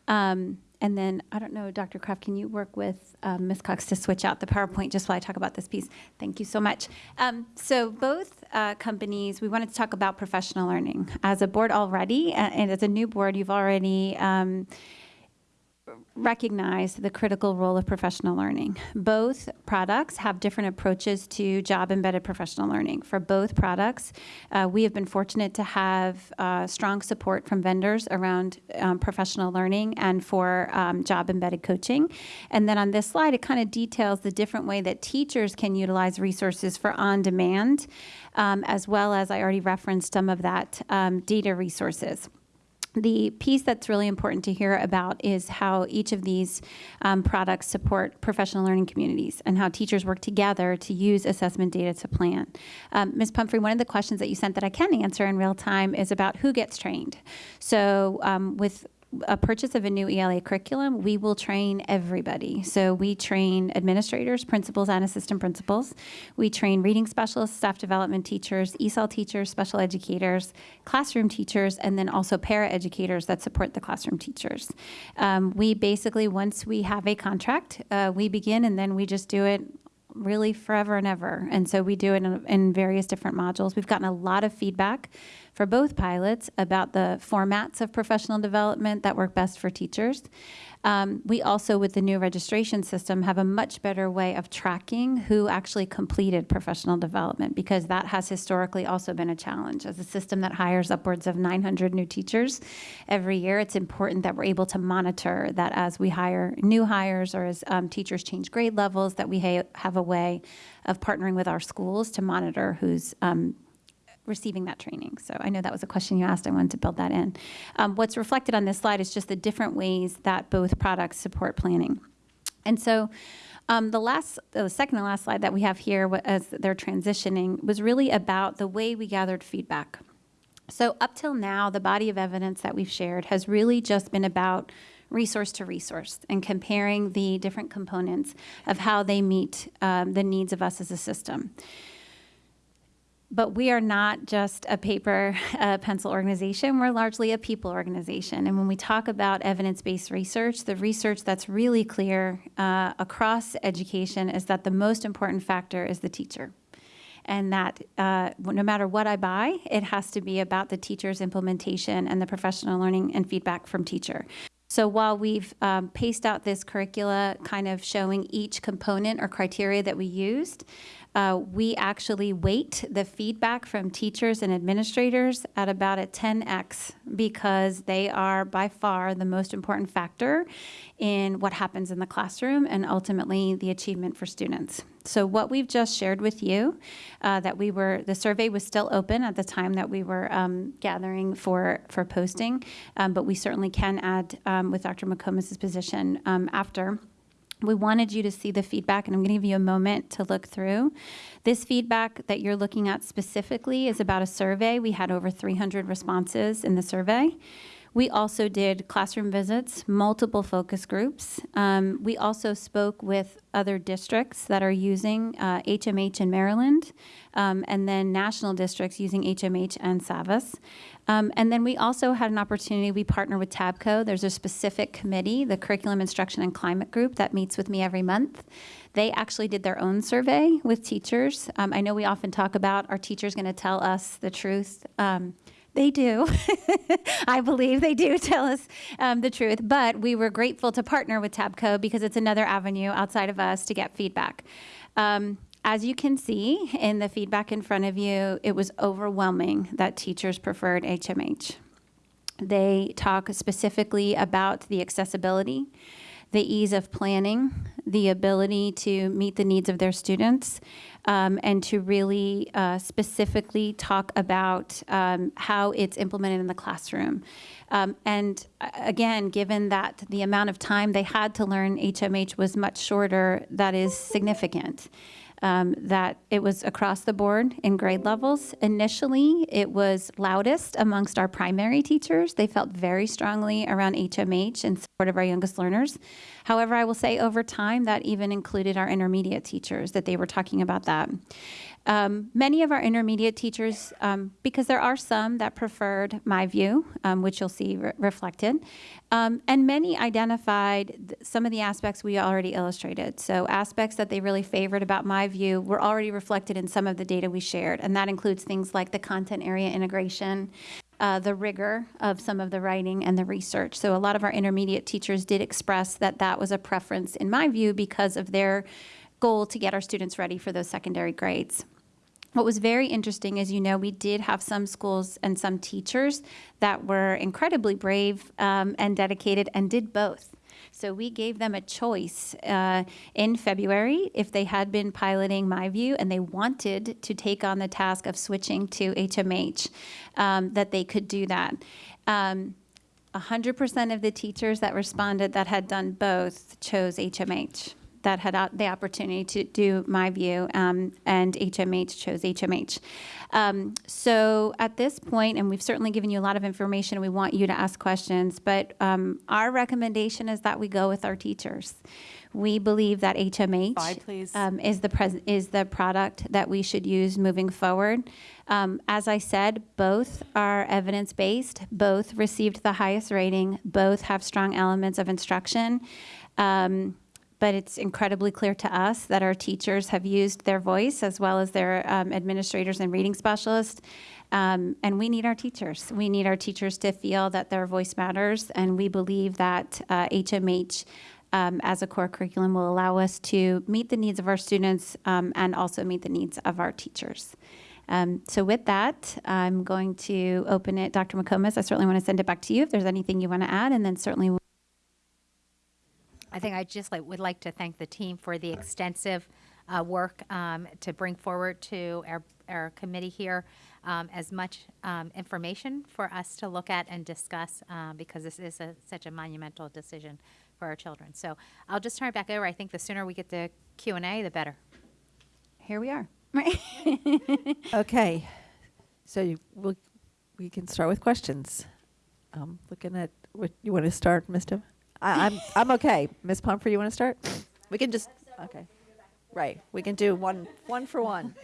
Um, and then, I don't know, Dr. Kraft, can you work with um, Ms. Cox to switch out the PowerPoint just while I talk about this piece? Thank you so much. Um, so both uh, companies, we wanted to talk about professional learning. As a board already, uh, and as a new board, you've already um, recognize the critical role of professional learning. Both products have different approaches to job embedded professional learning. For both products, uh, we have been fortunate to have uh, strong support from vendors around um, professional learning and for um, job embedded coaching. And then on this slide, it kind of details the different way that teachers can utilize resources for on demand, um, as well as I already referenced some of that um, data resources the piece that's really important to hear about is how each of these um, products support professional learning communities and how teachers work together to use assessment data to plan. Um, Ms. Pumphrey, one of the questions that you sent that I can answer in real time is about who gets trained. So um, with a purchase of a new ELA curriculum, we will train everybody. So we train administrators, principals, and assistant principals. We train reading specialists, staff development teachers, ESOL teachers, special educators, classroom teachers, and then also para educators that support the classroom teachers. Um, we basically, once we have a contract, uh, we begin and then we just do it really forever and ever. And so we do it in, in, various different modules. We've gotten a lot of feedback for both pilots about the formats of professional development that work best for teachers. Um, we also, with the new registration system, have a much better way of tracking who actually completed professional development because that has historically also been a challenge. As a system that hires upwards of 900 new teachers every year, it's important that we're able to monitor that as we hire new hires or as um, teachers change grade levels, that we ha have a way of partnering with our schools to monitor who's um, receiving that training. So I know that was a question you asked. I wanted to build that in. Um, what's reflected on this slide is just the different ways that both products support planning. And so um, the last, the second and last slide that we have here as they're transitioning was really about the way we gathered feedback. So up till now, the body of evidence that we've shared has really just been about resource to resource and comparing the different components of how they meet um, the needs of us as a system. But we are not just a paper uh, pencil organization, we're largely a people organization. And when we talk about evidence-based research, the research that's really clear uh, across education is that the most important factor is the teacher. And that uh, no matter what I buy, it has to be about the teacher's implementation and the professional learning and feedback from teacher. So while we've um, paced out this curricula kind of showing each component or criteria that we used, uh, we actually weight the feedback from teachers and administrators at about a 10x because they are by far the most important factor in what happens in the classroom and ultimately the achievement for students. So what we've just shared with you, uh, that we were, the survey was still open at the time that we were um, gathering for, for posting, um, but we certainly can add um, with Dr. McComas's position um, after we wanted you to see the feedback, and I'm going to give you a moment to look through. This feedback that you're looking at specifically is about a survey. We had over 300 responses in the survey. We also did classroom visits, multiple focus groups. Um, we also spoke with other districts that are using uh, HMH in Maryland, um, and then national districts using HMH and Savvas. Um, and then we also had an opportunity, we partner with TABCO. There's a specific committee, the Curriculum Instruction and Climate Group, that meets with me every month. They actually did their own survey with teachers. Um, I know we often talk about, are teachers going to tell us the truth? Um, they do. I believe they do tell us um, the truth. But we were grateful to partner with TABCO because it's another avenue outside of us to get feedback. Um, as you can see in the feedback in front of you, it was overwhelming that teachers preferred HMH. They talk specifically about the accessibility, the ease of planning, the ability to meet the needs of their students, um, and to really uh, specifically talk about um, how it's implemented in the classroom. Um, and uh, again, given that the amount of time they had to learn HMH was much shorter, that is significant um, that it was across the board in grade levels. Initially, it was loudest amongst our primary teachers. They felt very strongly around HMH in support of our youngest learners. However, I will say over time that even included our intermediate teachers, that they were talking about that. Um, many of our intermediate teachers, um, because there are some that preferred my view, um, which you'll see re reflected, um, and many identified some of the aspects we already illustrated. So aspects that they really favored about my view were already reflected in some of the data we shared, and that includes things like the content area integration, uh, the rigor of some of the writing and the research. So a lot of our intermediate teachers did express that that was a preference, in my view, because of their goal to get our students ready for those secondary grades. What was very interesting is, you know, we did have some schools and some teachers that were incredibly brave um, and dedicated and did both. So we gave them a choice uh, in February if they had been piloting MyView and they wanted to take on the task of switching to HMH, um, that they could do that. Um, 100% of the teachers that responded that had done both chose HMH that had the opportunity to do my view, um, and HMH chose HMH. Um, so at this point, and we've certainly given you a lot of information, we want you to ask questions, but um, our recommendation is that we go with our teachers. We believe that HMH please. um, is the pres- is the product that we should use moving forward. Um, as I said, both are evidence based. Both received the highest rating. Both have strong elements of instruction. Um, but it's incredibly clear to us that our teachers have used their voice as well as their um, administrators and reading specialists. Um, and we need our teachers. We need our teachers to feel that their voice matters. And we believe that uh, HMH um, as a core curriculum will allow us to meet the needs of our students um, and also meet the needs of our teachers. Um, so with that, I'm going to open it, Dr. McComas. I certainly want to send it back to you if there's anything you want to add, and then certainly I think I just like, would like to thank the team for the extensive uh, work um, to bring forward to our, our committee here um, as much um, information for us to look at and discuss uh, because this is a, such a monumental decision for our children. So I'll just turn it back over. I think the sooner we get the Q and A, the better. here we are. Okay, so you, we'll, we can start with questions. Um, looking at, what, you want to start, Mr.? I, I'm, I'm okay. Ms. Pumphrey, you want to start? We can just, okay. Right, we can do one, one for one.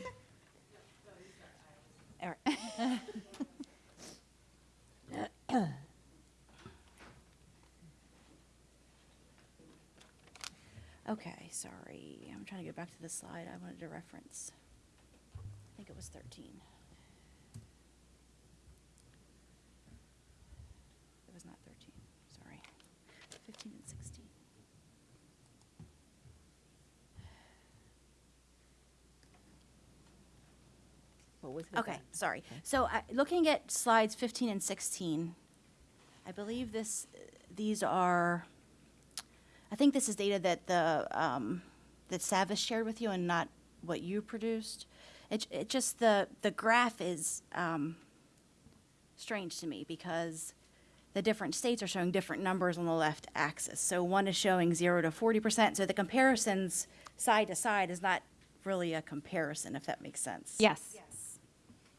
All right. Okay, sorry. I'm trying to get back to the slide I wanted to reference. I think it was 13. It was not 13, sorry. 15 and 16. What was it? Okay, sorry. So uh, looking at slides 15 and 16, I believe this, these are, I think this is data that the, um, that Savvas shared with you and not what you produced. It, it just, the, the graph is um, strange to me because the different states are showing different numbers on the left axis. So one is showing 0 to 40%. So the comparisons side to side is not really a comparison, if that makes sense. Yes. Yes.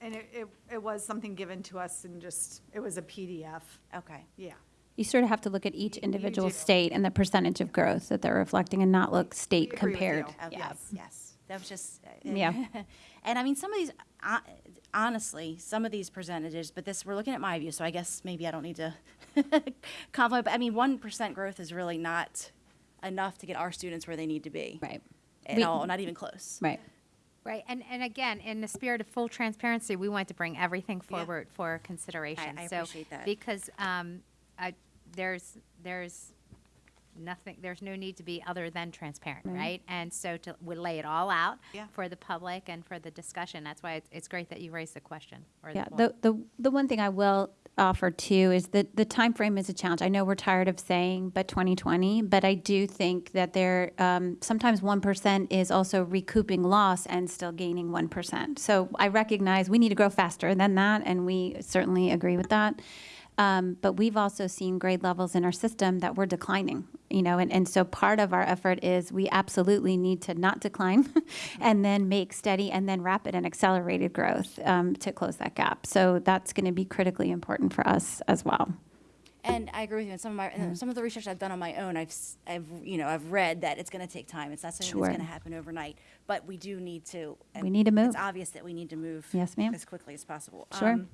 And it, it, it was something given to us and just, it was a PDF. Okay. Yeah. You sort of have to look at each individual do. state and the percentage of growth that they're reflecting and not look state agree with compared. you. Okay, Yes. yes. That was just. uh, Yeah. And I mean, some of these, uh, honestly, some of these percentages, but this, we're looking at my view, so I guess maybe I don't need to compliment, but I mean, 1% growth is really not enough to get our students where they need to be. Right. At We- all, not even close. Right. Right, and, and again, in the spirit of full transparency, we want to bring everything Yeah. forward for consideration. I So, appreciate that. Because um, I, there's, there's nothing, there's no need to be other than transparent, right? And so to, we lay it all out Yeah. for the public and for the discussion. That's why it's, it's great that you raised the question or the Yeah, point. the, the, the one thing I will offer too is that the time frame is a challenge. I know we're tired of saying, but 2020, but I do think that there, um, sometimes 1% is also recouping loss and still gaining 1%. So I recognize we need to grow faster than that, and we certainly agree with that. Um, but we've also seen grade levels in our system that were declining, you know, and, and so part of our effort is we absolutely need to not decline and then make steady and then rapid and accelerated growth um, to close that gap. So that's going to be critically important for us as well. And I agree with you. And some of my, and some of the research I've done on my own, I've, I've, you know, I've read that it's going to take time. It's not something Sure. that's going to happen overnight. But we do need to. We need to move. It's obvious that we need to move. Yes, ma'am. As quickly as possible. Sure. Um,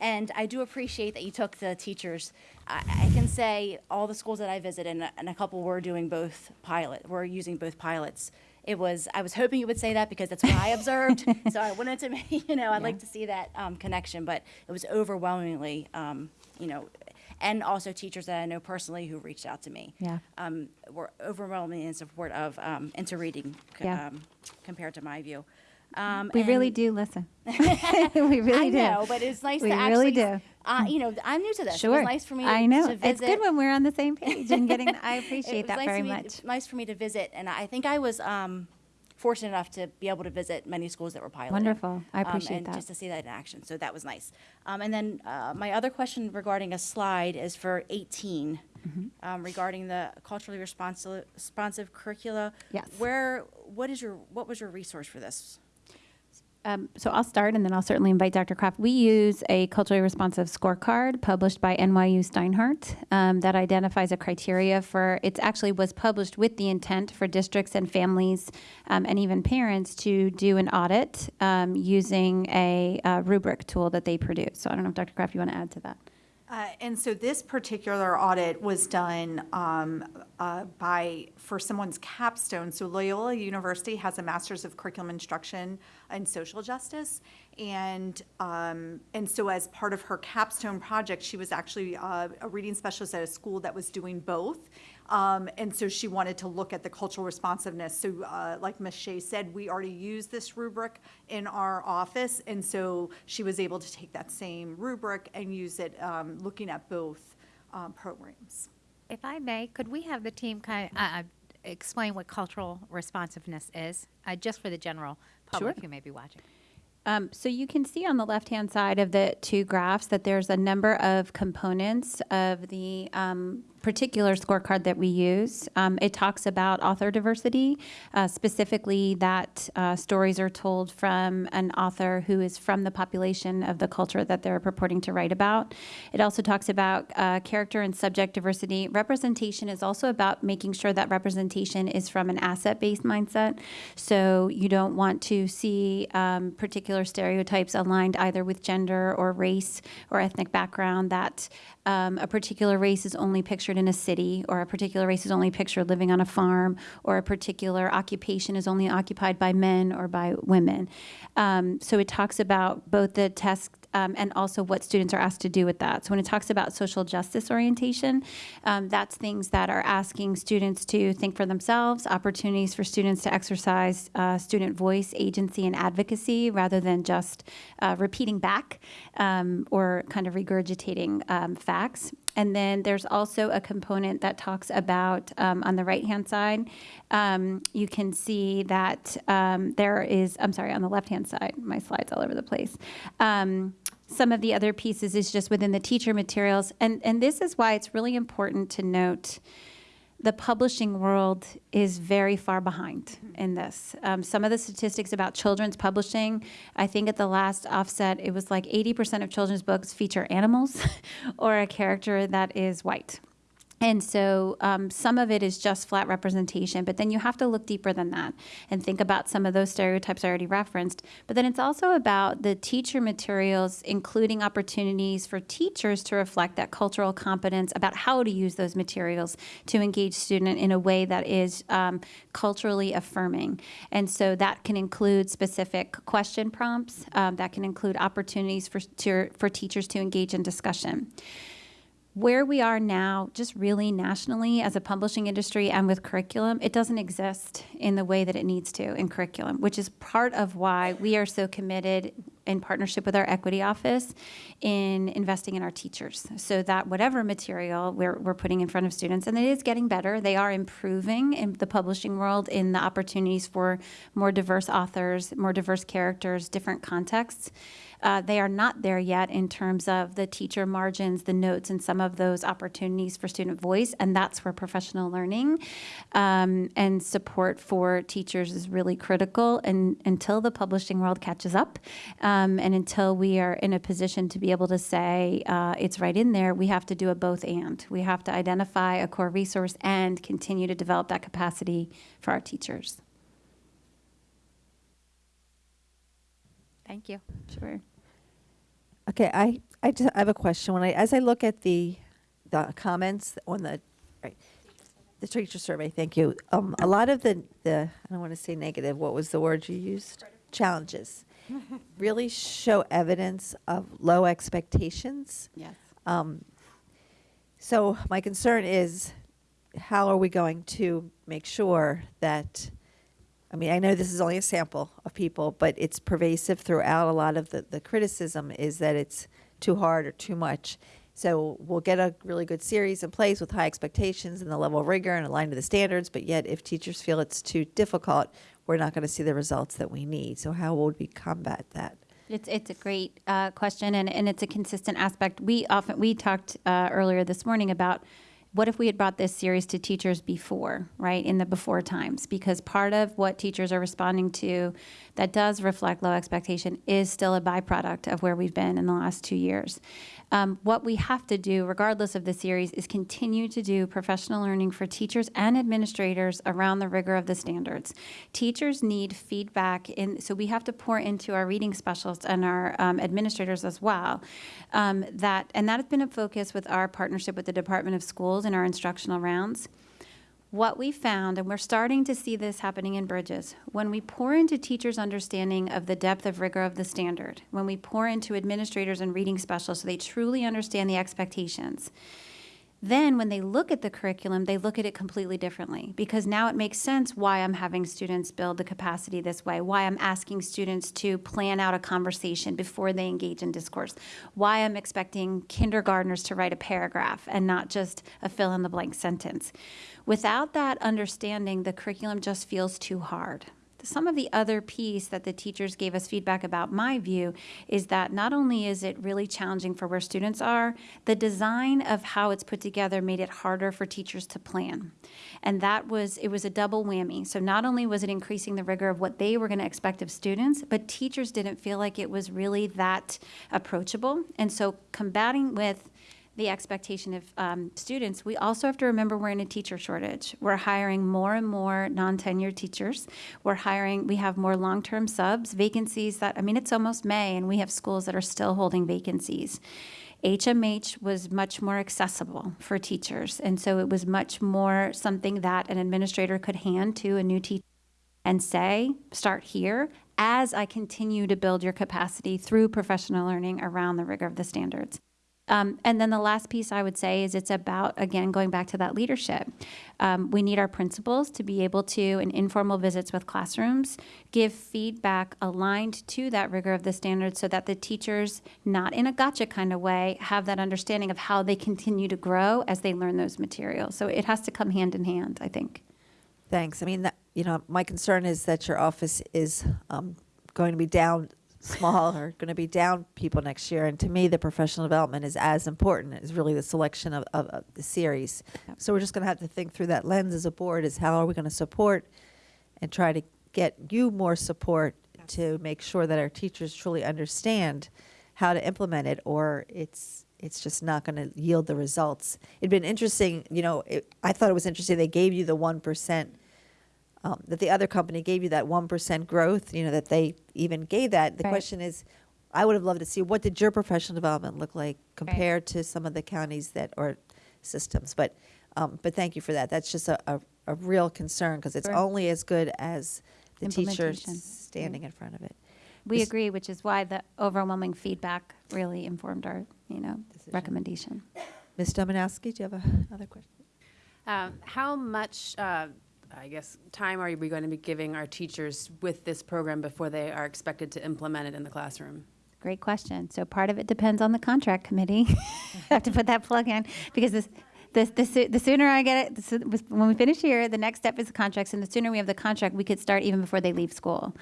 and I do appreciate that you took the teachers. I, I can say all the schools that I visited, and, a- and a couple were doing both pilot, were using both pilots. it was, I was hoping you would say that because that's what I observed. So I wanted to, you know, I'd like to see that um, connection, but it was overwhelmingly, um, you know, and also teachers that I know personally who reached out to me. Yeah. Um, were overwhelmingly in support of um, Into Reading Yeah. um, compared to my view. Um, We really do listen. we really do. I do. know, but it's nice We to really do. Uh, you know, I'm new to this. It Sure. was nice for me. To, I know. It's good when we're on the same page and getting. I appreciate that nice very me, much. Nice for me to visit, and I think I was um, fortunate enough to be able to visit many schools that were piloting. Wonderful. I um, appreciate and that. just to see that in action. So that was nice. Um, and then uh, my other question regarding a slide is for 18 Mm-hmm. um, regarding the culturally responsive, responsive curricula. Yes. Where what is your what was your resource for this? Um, so I'll start, and then I'll certainly invite Dr. Kraft. We use a culturally responsive scorecard published by NYU Steinhardt um, that identifies a criteria for. It actually was published with the intent for districts and families um, and even parents to do an audit um, using a uh, rubric tool that they produce. So I don't know if Dr. Kraft, you want to add to that. Uh, And so this particular audit was done um, uh, by, for someone's capstone. So Loyola University has a Master's of Curriculum Instruction in Social Justice. And, um, and so as part of her capstone project, she was actually uh, a reading specialist at a school that was doing both. Um, and so she wanted to look at the cultural responsiveness. So, uh, like Ms. Shea said, we already use this rubric in our office, and so she was able to take that same rubric and use it, um, looking at both um, programs. If I may, could we have the team kind of uh, explain what cultural responsiveness is, uh, just for the general public Sure. who may be watching? Um, so you can see on the left-hand side of the two graphs that there's a number of components of the um, particular scorecard that we use. Um, it talks about author diversity, uh, specifically that uh, stories are told from an author who is from the population of the culture that they're purporting to write about. It also talks about uh, character and subject diversity. Representation is also about making sure that representation is from an asset-based mindset. So you don't want to see um, particular stereotypes aligned either with gender or race or ethnic background. That um, a particular race is only pictured in a city, or a particular race is only pictured living on a farm, or a particular occupation is only occupied by men or by women. Um, so it talks about both the test um, and also what students are asked to do with that. So when it talks about social justice orientation, um, that's things that are asking students to think for themselves, opportunities for students to exercise uh, student voice, agency, and advocacy rather than just uh, repeating back um, or kind of regurgitating um, facts. And then there's also a component that talks about um, on the right hand side, um, you can see that um, there is, I'm sorry, on the left hand side, my slide's all over the place. Um, some of the other pieces is just within the teacher materials. And, and this is why it's really important to note the publishing world is very far behind in this. Um, some of the statistics about children's publishing, I think at the last offset, it was like 80% of children's books feature animals or a character that is white. And so um, some of it is just flat representation, but then you have to look deeper than that and think about some of those stereotypes I already referenced. But then it's also about the teacher materials, including opportunities for teachers to reflect that cultural competence about how to use those materials to engage student in a way that is um, culturally affirming. And so that can include specific question prompts, um, that can include opportunities for, to, for teachers to engage in discussion where we are now, just really nationally as a publishing industry and with curriculum, it doesn't exist in the way that it needs to in curriculum, which is part of why we are so committed in partnership with our equity office in investing in our teachers so that whatever material we're, we're putting in front of students, and it is getting better, they are improving in the publishing world in the opportunities for more diverse authors, more diverse characters, different contexts. Uh, they are not there yet in terms of the teacher margins, the notes, and some of those opportunities for student voice. And that's where professional learning um, and support for teachers is really critical. And until the publishing world catches up, um, and until we are in a position to be able to say uh, it's right in there, we have to do a both and. We have to identify a core resource and continue to develop that capacity for our teachers. Thank you. Sure. Okay, I, I just I have a question. When I, as I look at the, the comments on the, right, The teacher survey, thank you. Um, a lot of the, the, I don't want to say negative, what was the word you used? Challenges. Really show evidence of low expectations. Yes. Um, so my concern is, how are we going to make sure that, I mean, I know this is only a sample of people, but it's pervasive throughout. A lot of the, the criticism is that it's too hard or too much. So we'll get a really good series in place with high expectations and the level of rigor and aligned to the standards, but yet if teachers feel it's too difficult, we're not going to see the results that we need. So how would we combat that? It's, it's a great uh, question, and, and it's a consistent aspect. We often, we talked uh, earlier this morning about what if we had brought this series to teachers before, right, in the before times? Because part of what teachers are responding to that does reflect low expectation is still a byproduct of where we've been in the last two years. Um, what we have to do, regardless of the series, is continue to do professional learning for teachers and administrators around the rigor of the standards. Teachers need feedback, in, so we have to pour into our reading specialists and our um, administrators as well. Um, that and that has been a focus with our partnership with the Department of Schools and our instructional rounds. What we found, and we're starting to see this happening in Bridges, when we pour into teachers' understanding of the depth of rigor of the standard, when we pour into administrators and reading specialists so they truly understand the expectations, then when they look at the curriculum, they look at it completely differently because now it makes sense why I'm having students build the capacity this way, why I'm asking students to plan out a conversation before they engage in discourse, why I'm expecting kindergartners to write a paragraph and not just a fill in the blank sentence. Without that understanding, the curriculum just feels too hard. Some of the other piece that the teachers gave us feedback about, my view, is that not only is it really challenging for where students are, the design of how it's put together made it harder for teachers to plan. And that was, it was a double whammy. So not only was it increasing the rigor of what they were going to expect of students, but teachers didn't feel like it was really that approachable. And so combating with the expectation of um, students, we also have to remember we're in a teacher shortage. We're hiring more and more non-tenured teachers. We're hiring, we have more long-term subs, vacancies that, I mean, it's almost May and we have schools that are still holding vacancies. HMH was much more accessible for teachers. And so it was much more something that an administrator could hand to a new teacher and say, start here as I continue to build your capacity through professional learning around the rigor of the standards. Um, and then the last piece I would say is it's about, again, going back to that leadership. Um, we need our principals to be able to, in informal visits with classrooms, give feedback aligned to that rigor of the standards so that the teachers, not in a gotcha kind of way, have that understanding of how they continue to grow as they learn those materials. So it has to come hand in hand, I think. Thanks. I mean, that, you know, my concern is that your office is um, going to be down small are going to be down people next year. And to me, the professional development is as important as really the selection of, of, of the series. So we're just going to have to think through that lens as a board is how are we going to support and try to get you more support to make sure that our teachers truly understand how to implement it or it's it's just not going to yield the results. It'd been interesting, you know, it, I thought it was interesting they gave you the 1% um, that the other company gave you that 1% growth, you know, that they even gave that. The Right. question is, I would have loved to see what did your professional development look like compared to some of the counties that or systems. But um, but thank you for that. That's just a, a, a real concern because it's Sure. only as good as the teachers Implementation. standing in front of it. We Miss- agree, which is why the overwhelming feedback really informed our, you know, recommendation. Ms. Domanowski, do you have a, another question? Um, How much, uh, I guess, time are we going to be giving our teachers with this program before they are expected to implement it in the classroom? Great question. So part of it depends on the contract committee. I have to put that plug in because this, this, the, the sooner I get it, the when we finish here, the next step is the contracts, and the sooner we have the contract, we could start even before they leave school.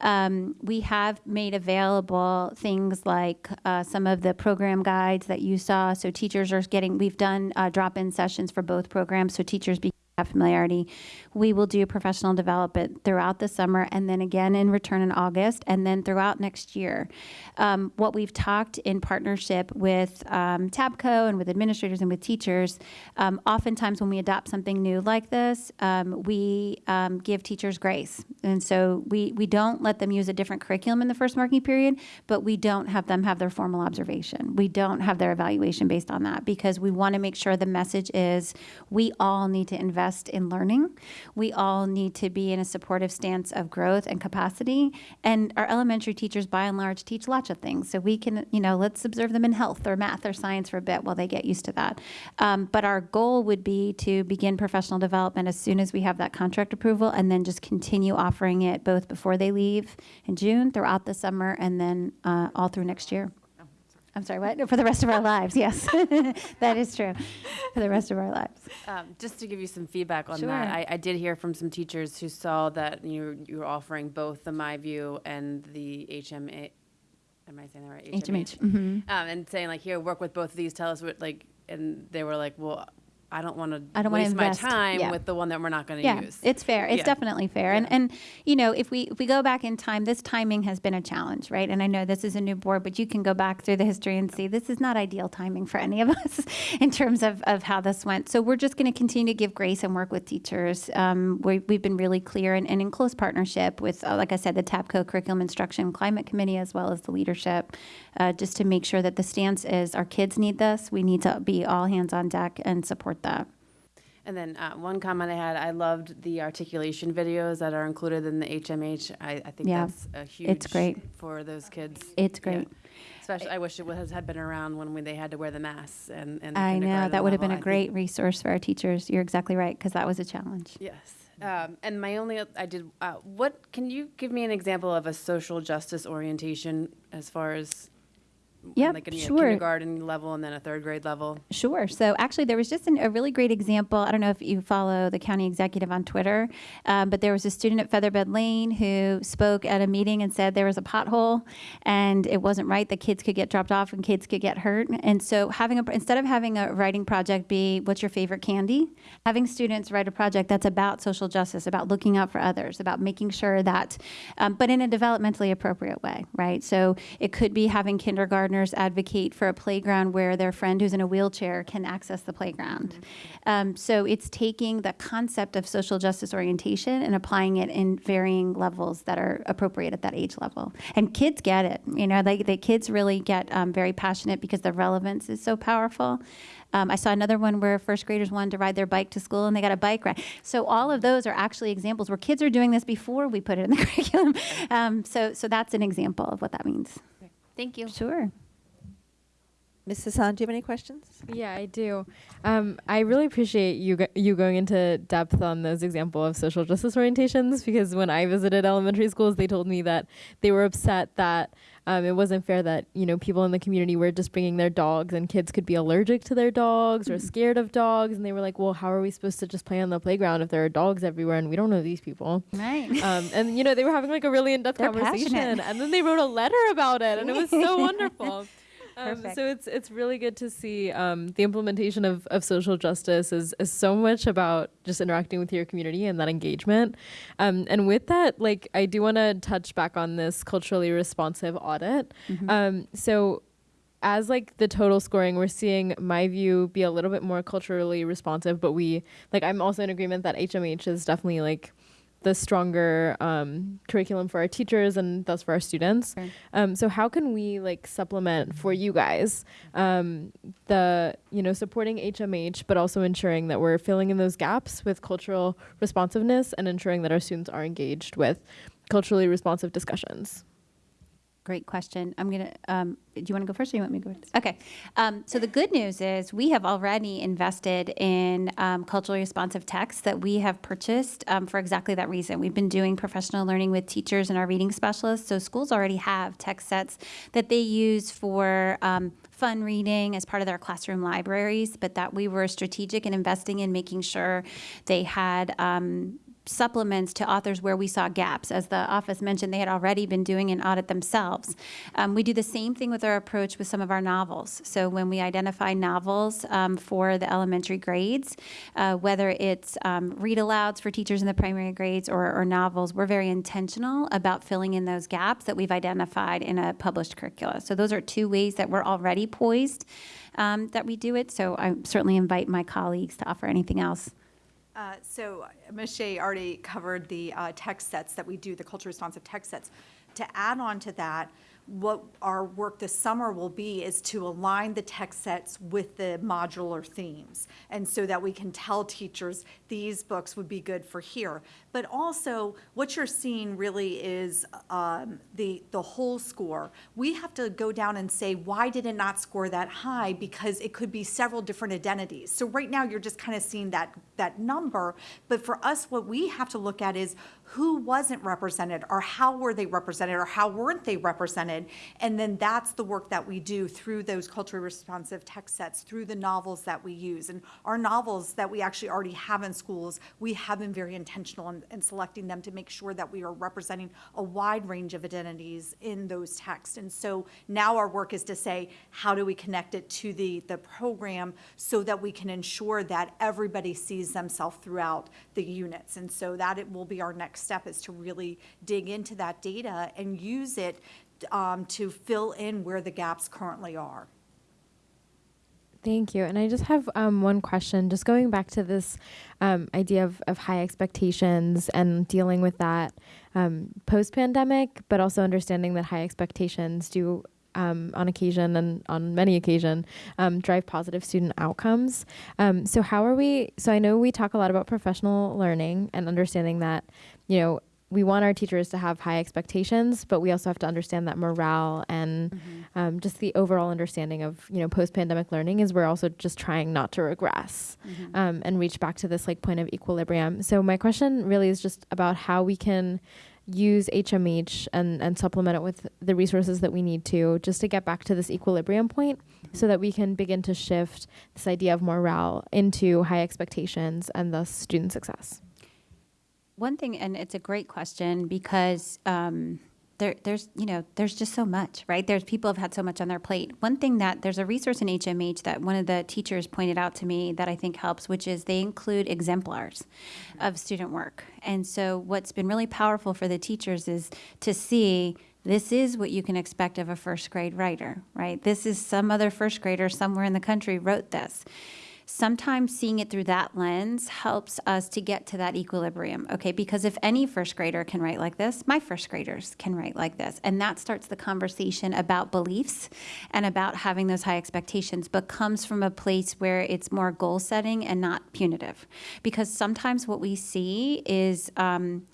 Um, we have made available things like uh, some of the program guides that you saw. So teachers are getting. We've done uh, drop-in sessions for both programs, so teachers be have familiarity. We will do professional development throughout the summer and then again in return in August and then throughout next year. Um, what we've talked in partnership with um, TABCO and with administrators and with teachers, um, oftentimes when we adopt something new like this, um, we um, give teachers grace. And so we, we don't let them use a different curriculum in the first marking period, but we don't have them have their formal observation. We don't have their evaluation based on that because we want to make sure the message is we all need to invest invest in learning. We all need to be in a supportive stance of growth and capacity. And our elementary teachers, by and large, teach lots of things. So we can, you know, let's observe them in health or math or science for a bit while they get used to that. Um, but our goal would be to begin professional development as soon as we have that contract approval and then just continue offering it both before they leave in June, throughout the summer, and then uh, all through next year. I'm sorry, what? For the rest of our lives, yes. that is true. For the rest of our lives. Um, just to give you some feedback on Sure. that, I, I did hear from some teachers who saw that you you were offering both the MyView and the HMA. Am I saying that right? HMH. mhm. Um, and saying like, here, work with both of these. Tell us what like, and they were like, well, I don't want to I don't waste my time Yeah. with the one that we're not going to Yeah, use. it's fair. It's Yeah. definitely fair. And and you know, if we if we go back in time, this timing has been a challenge, right? And I know this is a new board, but you can go back through the history and see this is not ideal timing for any of us in terms of, of how this went. So we're just going to continue to give grace and work with teachers. Um, we, we've been really clear and, and in close partnership with, uh, like I said, the TABCO Curriculum Instruction Climate Committee as well as the leadership, uh, just to make sure that the stance is our kids need this. We need to be all hands on deck and support that. And then uh, one comment I had, I loved the articulation videos that are included in the HMH. I, I think Yeah, that's a huge it's great. for those kids. It's Yeah. great. Especially, I wish it was, had been around when we, they had to wear the masks and, and the I know that would have been a I think- great resource for our teachers. You're exactly right because that was a challenge. Yes. Um, and my only, I did, uh, what, can you give me an example of a social justice orientation as far as? Yep, Like a sure. kindergarten level and then a third grade level? Sure. So actually, there was just an, a really great example. I don't know if you follow the county executive on Twitter, um, but there was a student at Featherbed Lane who spoke at a meeting and said there was a pothole and it wasn't right that kids could get dropped off and kids could get hurt. And so having a instead of having a writing project be what's your favorite candy, having students write a project that's about social justice, about looking out for others, about making sure that, um, but in a developmentally appropriate way, right? So it could be having kindergartners advocate for a playground where their friend who's in a wheelchair can access the playground. Um, so it's taking the concept of social justice orientation and applying it in varying levels that are appropriate at that age level. And kids get it. You know, like the kids really get um, very passionate because the relevance is so powerful. Um, I saw another one where first graders wanted to ride their bike to school and they got a bike ride. So all of those are actually examples where kids are doing this before we put it in the curriculum. Um, so, so that's an example of what that means. Thank you. Sure. Ms. Hassan, do you have any questions? Yeah, I do. Um, I really appreciate you go- you going into depth on those example of social justice orientations because when I visited elementary schools, they told me that they were upset that um, it wasn't fair that you know people in the community were just bringing their dogs and kids could be allergic to their dogs or scared of dogs, and they were like, "Well, how are we supposed to just play on the playground if there are dogs everywhere and we don't know these people?" Right. Um, and you know they were having like a really in-depth conversation, passionate. and then they wrote a letter about it, and it was so wonderful. Um, so it's it's really good to see um, the implementation of, of social justice is, is so much about just interacting with your community and that engagement. Um, and with that, like I do want to touch back on this culturally responsive audit. Um, so as like the total scoring, we're seeing my view be a little bit more culturally responsive, but we like I'm also in agreement that HMH is definitely like the stronger um, curriculum for our teachers and thus for our students. Sure. Um, so how can we like supplement for you guys um, the you know supporting HMH, but also ensuring that we're filling in those gaps with cultural responsiveness and ensuring that our students are engaged with culturally responsive discussions. Great question. I'm gonna. Um, do you want to go first, or you want me to go? First? Okay. Um, so the good news is we have already invested in um, culturally responsive texts that we have purchased um, for exactly that reason. We've been doing professional learning with teachers and our reading specialists. So schools already have text sets that they use for. Um, fun reading as part of their classroom libraries, but that we were strategic in investing in making sure they had um, supplements to authors where we saw gaps. As the office mentioned, they had already been doing an audit themselves. Um, we do the same thing with our approach with some of our novels. So when we identify novels um, for the elementary grades, uh, whether it's um, read alouds for teachers in the primary grades or, or novels, we're very intentional about filling in those gaps that we've identified in a published curricula. So those are two ways that we're already poised um, that we do it. So I certainly invite my colleagues to offer anything else. Uh, So uh. Shea already covered the uh, text sets that we do, the culture responsive text sets. To add on to that, what our work this summer will be is to align the text sets with the modular themes. And so that we can tell teachers, these books would be good for here. But also, what you're seeing really is um, the, the whole score. We have to go down and say, why did it not score that high? Because it could be several different identities. So right now, you're just kind of seeing that, that number. But for us, what we have to look at is who wasn't represented, or how were they represented, or how weren't they represented? And then that's the work that we do through those culturally responsive text sets, through the novels that we use. And our novels that we actually already have in schools, we have been very intentional in, in selecting them to make sure that we are representing a wide range of identities in those texts. And so now our work is to say, how do we connect it to the, the program so that we can ensure that everybody sees themselves throughout the units? And so that it will be our next step is to really dig into that data and use it um, to fill in where the gaps currently are. Thank you. And I just have um, one question, just going back to this um, idea of, of high expectations and dealing with that um, post pandemic, but also understanding that high expectations do. Um, on occasion and on many occasion um, drive positive student outcomes um, so how are we so i know we talk a lot about professional learning and understanding that you know we want our teachers to have high expectations, but we also have to understand that morale and Mm-hmm. um, just the overall understanding of you know post pandemic learning is we're also just trying not to regress Mm-hmm. um, and reach back to this like point of equilibrium. So my question really is just about how we can use HMH and and supplement it with the resources that we need to just to get back to this equilibrium point so that we can begin to shift this idea of morale into high expectations and thus student success. One thing, and it's a great question because um, there, there's, you know, there's just so much, right? There's people have had so much on their plate. One thing that there's a resource in HMH that one of the teachers pointed out to me that I think helps, which is they include exemplars of student work. And so what's been really powerful for the teachers is to see this is what you can expect of a first grade writer, right? This is some other first grader somewhere in the country wrote this sometimes seeing it through that lens helps us to get to that equilibrium, okay? Because if any first grader can write like this, my first graders can write like this. And that starts the conversation about beliefs and about having those high expectations, but comes from a place where it's more goal setting and not punitive. Because sometimes what we see is, um,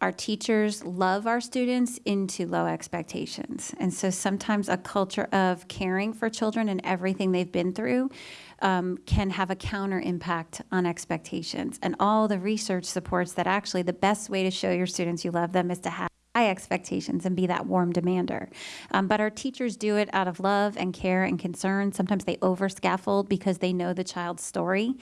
our teachers love our students into low expectations. And so sometimes a culture of caring for children and everything they've been through um, can have a counter impact on expectations. And all the research supports that actually the best way to show your students you love them is to have high expectations and be that warm demander. Um, but our teachers do it out of love and care and concern. Sometimes they over scaffold because they know the child's story.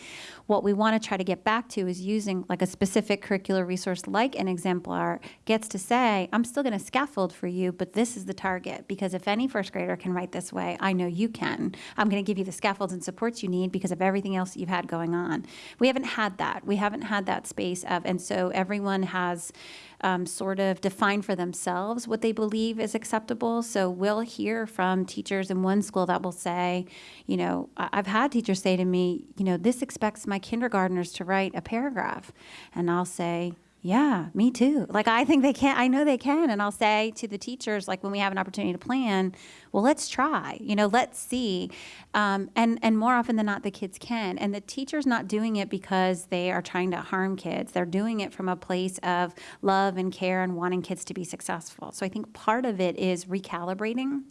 What we want to try to get back to is using like a specific curricular resource like an exemplar gets to say, I'm still going to scaffold for you, but this is the target because if any first grader can write this way, I know you can. I'm going to give you the scaffolds and supports you need because of everything else you've had going on. We haven't had that. We haven't had that space of, and so everyone has um, sort of define for themselves what they believe is acceptable. So we'll hear from teachers in one school that will say, you know, I've had teachers say to me, you know, this expects my kindergartners to write a paragraph. And I'll say, yeah, me too. Like, I think they can. I know they can. And I'll say to the teachers, like, when we have an opportunity to plan, well, let's try, you know, let's see. Um, and, and more often than not, the kids can. And the teacher's not doing it because they are trying to harm kids. They're doing it from a place of love and care and wanting kids to be successful. So I think part of it is recalibrating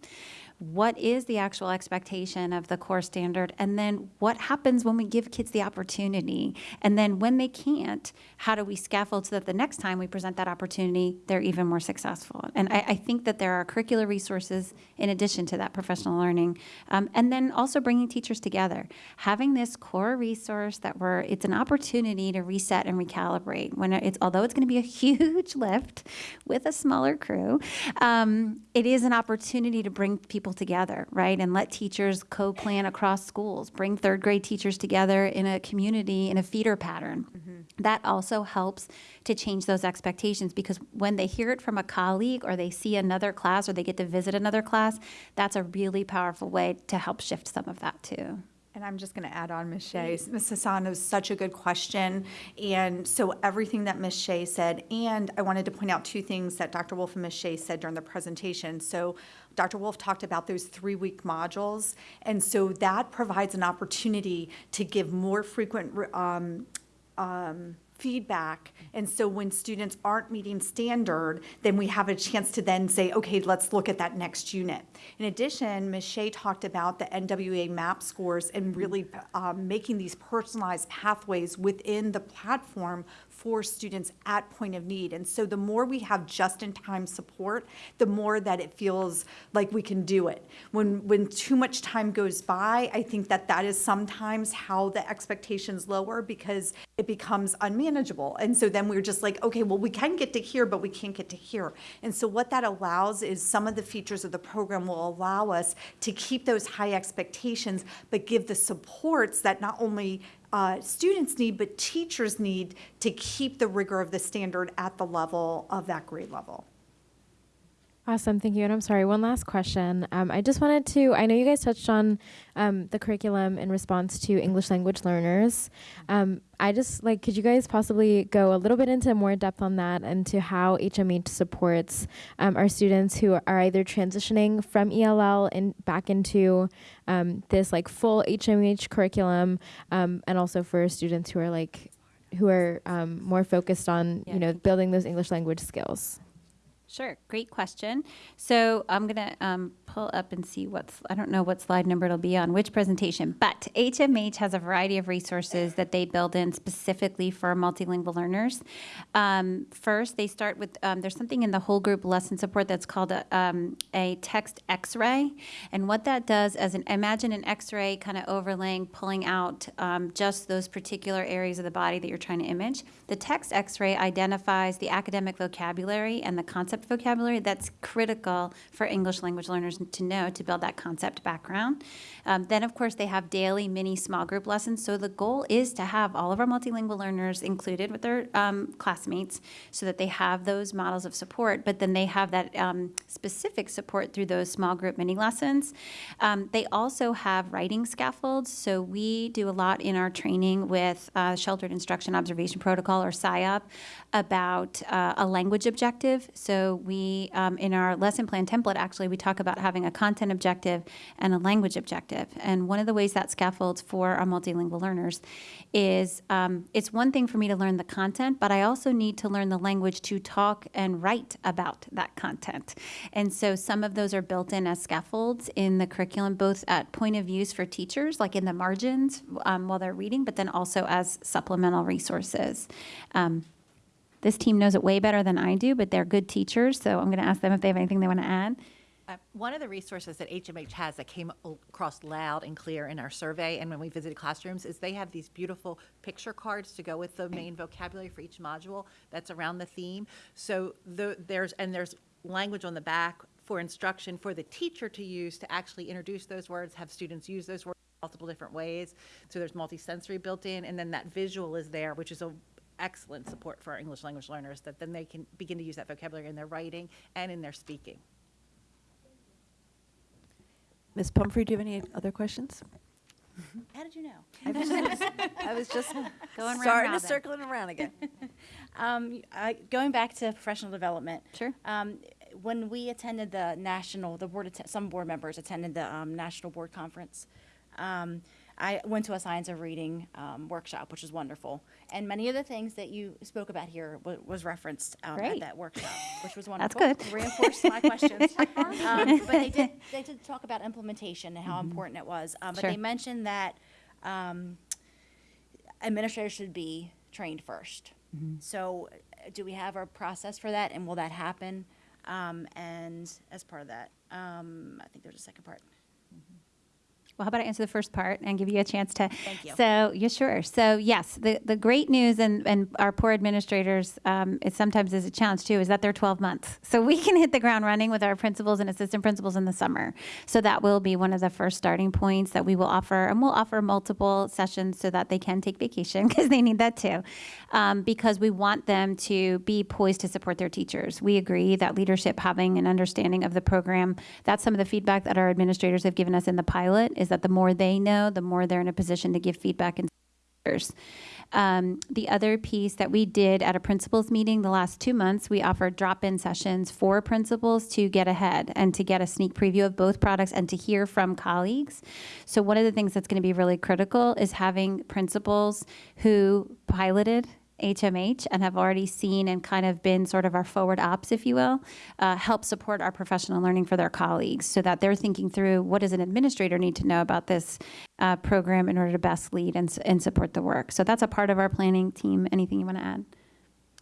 what is the actual expectation of the core standard? And then what happens when we give kids the opportunity? And then when they can't how do we scaffold so that the next time we present that opportunity they're even more successful? And i, I think that there are curricular resources in addition to that professional learning um, and then also bringing teachers together. Having this core resource that we're it's an opportunity to reset and recalibrate when it's although it's going to be a huge lift with a smaller crew um, it is an opportunity to bring people together, right? And let teachers co plan across schools, bring third grade teachers together in a community, in a feeder pattern. Mm-hmm. That also helps to change those expectations because when they hear it from a colleague or they see another class or they get to visit another class, that's a really powerful way to help shift some of that too. And I'm just going to add on Ms. Shea. Ms. Hassan, was such a good question. And so everything that Ms. Shea said, and I wanted to point out two things that Dr. Wolf and Ms. Shea said during the presentation. So Dr. Wolf talked about those three-week modules, and so that provides an opportunity to give more frequent um, um, feedback. And so when students aren't meeting standard, then we have a chance to then say, okay, let's look at that next unit. In addition, Ms. Shea talked about the NWEA MAP scores and really um, making these personalized pathways within the platform for students at point of need. And so the more we have just-in-time support, the more that it feels like we can do it. When, when too much time goes by, I think that that is sometimes how the expectations lower because it becomes unmanageable. And so then we're just like, okay, well, we can get to here, but we can't get to here. And so what that allows is some of the features of the program will allow us to keep those high expectations, but give the supports that not only uh, students need, but teachers need to keep the rigor of the standard at the level of that grade level. Awesome, thank you. And I'm sorry, one last question. Um, I just wanted to, I know you guys touched on um, the curriculum in response to English language learners. Um, I just like, could you guys possibly go a little bit into more depth on that and to how HMH supports um, our students who are either transitioning from ELL and back into um, this like full HMH curriculum, um, and also for students who are like, who are more focused on, Yeah, you know, building those English language skills. Sure, great question. So I'm going to um, pull up and see what's, I don't know what slide number it'll be on, which presentation, but HMH has a variety of resources that they build in specifically for multilingual learners. Um, first, they start with, um, there's something in the whole group lesson support that's called a, um, a text x-ray. And what that does is an, imagine an x-ray kind of overlaying, pulling out um, just those particular areas of the body that you're trying to image. The text x-ray identifies the academic vocabulary and the concept vocabulary that's critical for English language learners to know to build that concept background. Um, then, of course, they have daily mini small group lessons. So the goal is to have all of our multilingual learners included with their um, classmates so that they have those models of support, but then they have that um, specific support through those small group mini lessons. Um, they also have writing scaffolds. So we do a lot in our training with uh, Sheltered Instruction Observation Protocol or SIOP about uh, a language objective. So we, um, in our lesson plan template, actually, we talk about having a content objective and a language objective. And one of the ways that scaffolds for our multilingual learners is um, it's one thing for me to learn the content, but I also need to learn the language to talk and write about that content. And so some of those are built in as scaffolds in the curriculum, both at point of use for teachers, like in the margins um, while they're reading, but then also as supplemental resources. Um, this team knows it way better than I do, but they're good teachers, so I'm going to ask them if they have anything they want to add. Uh, One of the resources that HMH has that came across loud and clear in our survey and when we visited classrooms is they have these beautiful picture cards to go with the main vocabulary for each module that's around the theme. So the, there's, and there's language on the back for instruction for the teacher to use to actually introduce those words, have students use those words multiple different ways. So there's multisensory built in, and then that visual is there, which is a excellent support for our English language learners, that then they can begin to use that vocabulary in their writing and in their speaking. Ms. Pumphrey, do you have any other questions? How did you know? I was just, I was just Going starting to circle it around again. Um, I, going back to professional development. Sure. Um, when we attended the national, the board, some board members attended the um, national board conference. I went to a science of reading um, workshop, which was wonderful, and many of the things that you spoke about here wa- was referenced um, at that workshop, which was wonderful. That's good. Reinforced my questions. um, but they did they did talk about implementation and how important it was. Um, but Sure. they mentioned that um, administrators should be trained 1st So, uh, do we have a process for that, and will that happen? Um, and as part of that, um, I think there's a second part. Well, how about I answer the first part and give you a chance to? Thank you. So, yeah, sure. So, yes, the, the great news, and, and our poor administrators, um, it sometimes is a challenge too, is that they're 12 months. So, we can hit the ground running with our principals and assistant principals in the summer. So, that will be one of the first starting points that we will offer. And we'll offer multiple sessions so that they can take vacation because they need that too. Um, because we want them to be poised to support their teachers. We agree that leadership, having an understanding of the program, that's some of the feedback that our administrators have given us in the pilot is that the more they know, the more they're in a position to give feedback and Um, the other piece that we did at a principals meeting the last two months, we offered drop-in sessions for principals to get ahead and to get a sneak preview of both products and to hear from colleagues. So one of the things that's going to be really critical is having principals who piloted HMH and have already seen and kind of been sort of our forward ops, if you will, uh, help support our professional learning for their colleagues so that they're thinking through what does an administrator need to know about this uh, program in order to best lead and, and support the work. So that's a part of our planning team. Anything you want to add?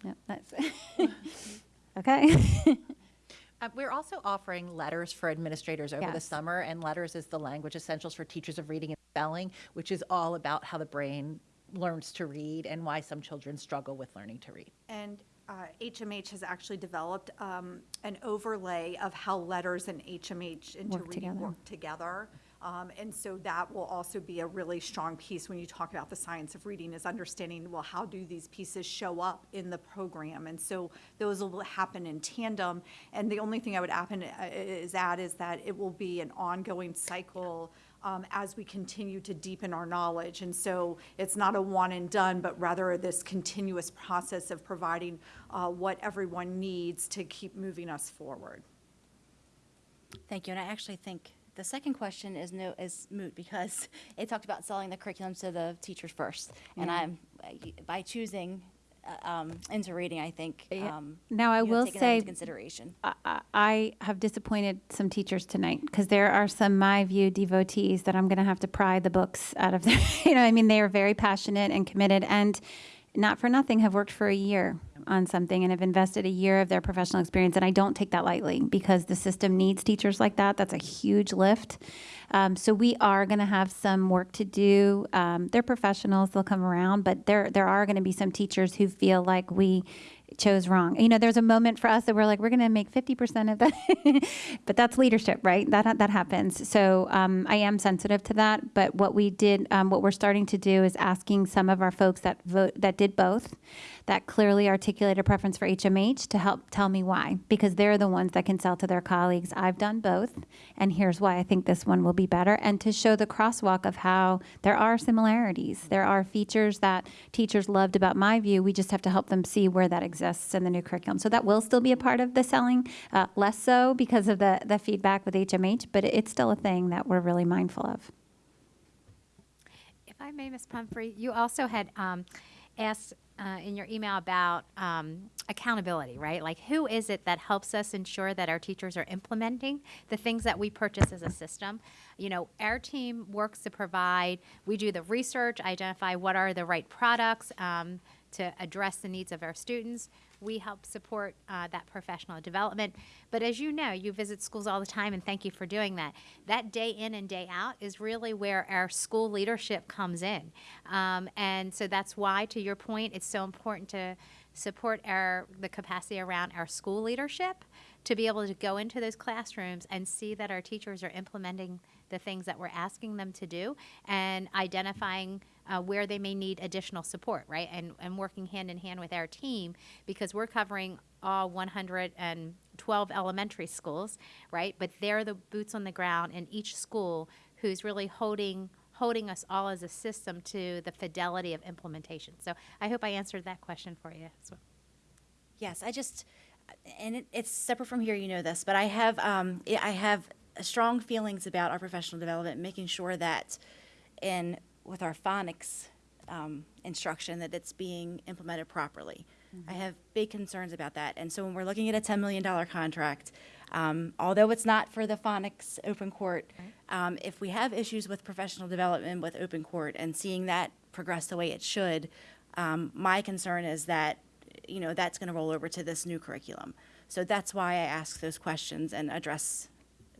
Yep, that's okay. Uh, We're also offering LETRS for administrators over the summer, and LETRS is the language essentials for teachers of reading and spelling, which is all about how the brain learns to read and why some children struggle with learning to read. And uh, HMH has actually developed um, an overlay of how LETRS and HMH into Work reading together. work together. Um, And so that will also be a really strong piece when you talk about the science of reading, is understanding, well, how do these pieces show up in the program? And so those will happen in tandem. And the only thing I would happen, uh, is add is that it will be an ongoing cycle um, as we continue to deepen our knowledge. And so it's not a one and done, but rather this continuous process of providing uh, what everyone needs to keep moving us forward. Thank you, and I actually think the second question is no, is moot because it talked about selling the curriculum to the teachers first. And I'm, by choosing um, into reading, I think, Yeah. um, Now, I will taken that into say- Consideration. I- I I have disappointed some teachers tonight because there are some my view devotees that I'm going to have to pry the books out of their. You know, I mean, they are very passionate and committed, and not for nothing have worked for a year on something and have invested a year of their professional experience. And I don't take that lightly because the system needs teachers like that. That's a huge lift. Um, so we are going to have some work to do. Um, they're professionals; they'll come around, but there there are going to be some teachers who feel like we chose wrong. You know, there's a moment for us that we're like, we're going to make 50% of that, but that's leadership, right? That that happens. So um, I am sensitive to that. But what we did, um, what we're starting to do, is asking some of our folks that vote that did both, that clearly articulate a preference for HMH to help tell me why, because they're the ones that can sell to their colleagues. I've done both, and here's why I think this one will be better, and to show the crosswalk of how there are similarities. There are features that teachers loved about myView. We just have to help them see where that exists in the new curriculum. So that will still be a part of the selling, uh, less so because of the the feedback with HMH, but it's still a thing that we're really mindful of. If I may, Ms. Pumphrey, you also had um, asked uh, in your email about um, accountability, right? Like, who is it that helps us ensure that our teachers are implementing the things that we purchase as a system? You know, our team works to provide, we do the research, identify what are the right products um, to address the needs of our students. We help support uh, that professional development. But as you know, you visit schools all the time, and thank you for doing that. That day in and day out is really where our school leadership comes in. Um, and so that's why, to your point, it's so important to support our the capacity around our school leadership to be able to go into those classrooms and see that our teachers are implementing the things that we're asking them to do and identifying uh, where they may need additional support, right? And, and working hand in hand with our team because we're covering all 112 elementary schools, right? But they're the boots on the ground in each school who's really holding holding us all as a system to the fidelity of implementation. So I hope I answered that question for you. Yes, I just, and it, it's separate from here, you know this, but I have, um, I I have strong feelings about our professional development, making sure that in, with our phonics um, instruction, that it's being implemented properly. I have big concerns about that. And so when we're looking at a $10 million contract, um, although it's not for the phonics Open Court, um, if we have issues with professional development with Open Court and seeing that progress the way it should, um, my concern is that, you know, that's going to roll over to this new curriculum. So that's why I ask those questions and address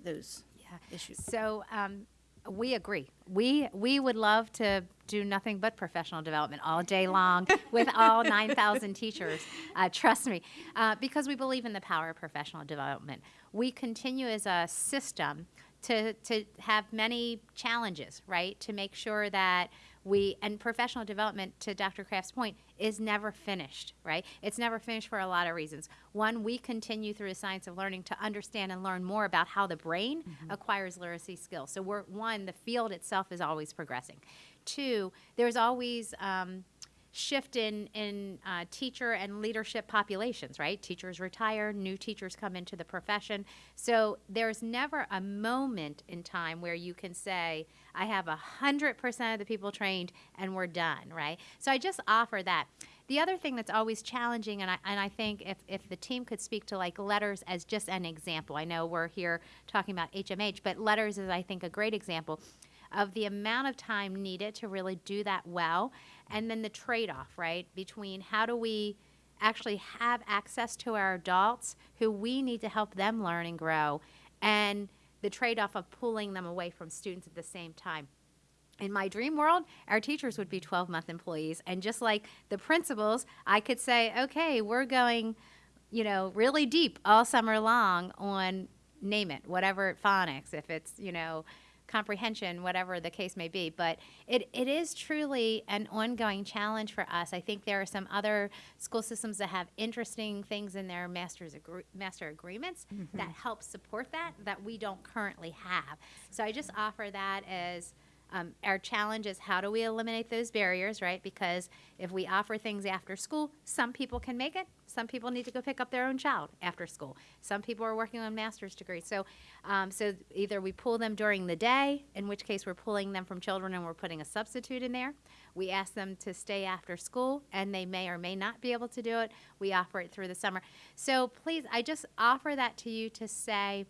those issues. So um, we agree. We we would love to do nothing but professional development all day long with all 9,000 teachers. Uh, trust me, uh, because we believe in the power of professional development. We continue as a system to to have many challenges, right? To make sure that we and professional development to dr kraft's point is never finished right? It's never finished for a lot of reasons. One we continue through the science of learning to understand and learn more about how the brain acquires literacy skills. So we're one the field itself is always progressing. Two, there's always um, shift in in uh, teacher and leadership populations, right? Teachers retire, new teachers come into the profession. So there's never a moment in time where you can say, "I have a hundred percent of the people trained and we're done," right? So I just offer that. The other thing that's always challenging, and I, and I think if, if the team could speak to like LETRS as just an example, I know we're here talking about HMH, but LETRS is, I think, a great example of the amount of time needed to really do that well, and then the trade off, right, between how do we actually have access to our adults who we need to help them learn and grow, and the trade off of pulling them away from students at the same time in my dream world, our teachers would be 12 month employees. And just like the principals, I could say, okay, we're going, you know, really deep all summer long on name it, whatever phonics, if it's, you know, comprehension, whatever the case may be. But it, it is truly an ongoing challenge for us. I think there are some other school systems that have interesting things in their master's agree- master agreements that mm-hmm. help support that that we don't currently have. So I just offer that as um, our challenge is how do we eliminate those barriers, right? Because if we offer things after school, some people can make it. Some people need to go pick up their own child after school. Some people are working on master's degrees. So, um, so either we pull them during the day, in which case we're pulling them from children and we're putting a substitute in there. We ask them to stay after school, and they may or may not be able to do it. We offer it through the summer. So please, I just offer that to you to say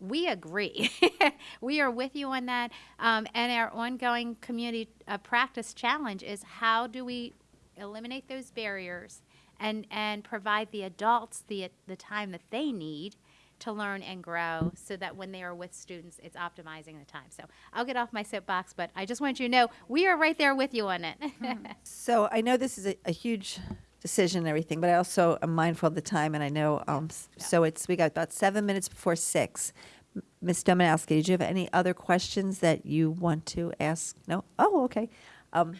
we agree. we are with you on that. Um, and our ongoing community uh, practice challenge is how do we eliminate those barriers and, and provide the adults the, the time that they need to learn and grow so that when they are with students, it's optimizing the time. So I'll get off my soapbox, but I just want you to know we are right there with you on it. So I know this is a, a huge decision and everything, but I also am mindful of the time, and I know, um, s- so it's, we got about seven minutes before six. M- Ms. Domanowski, did you have any other questions that you want to ask? No? Oh, okay. Um,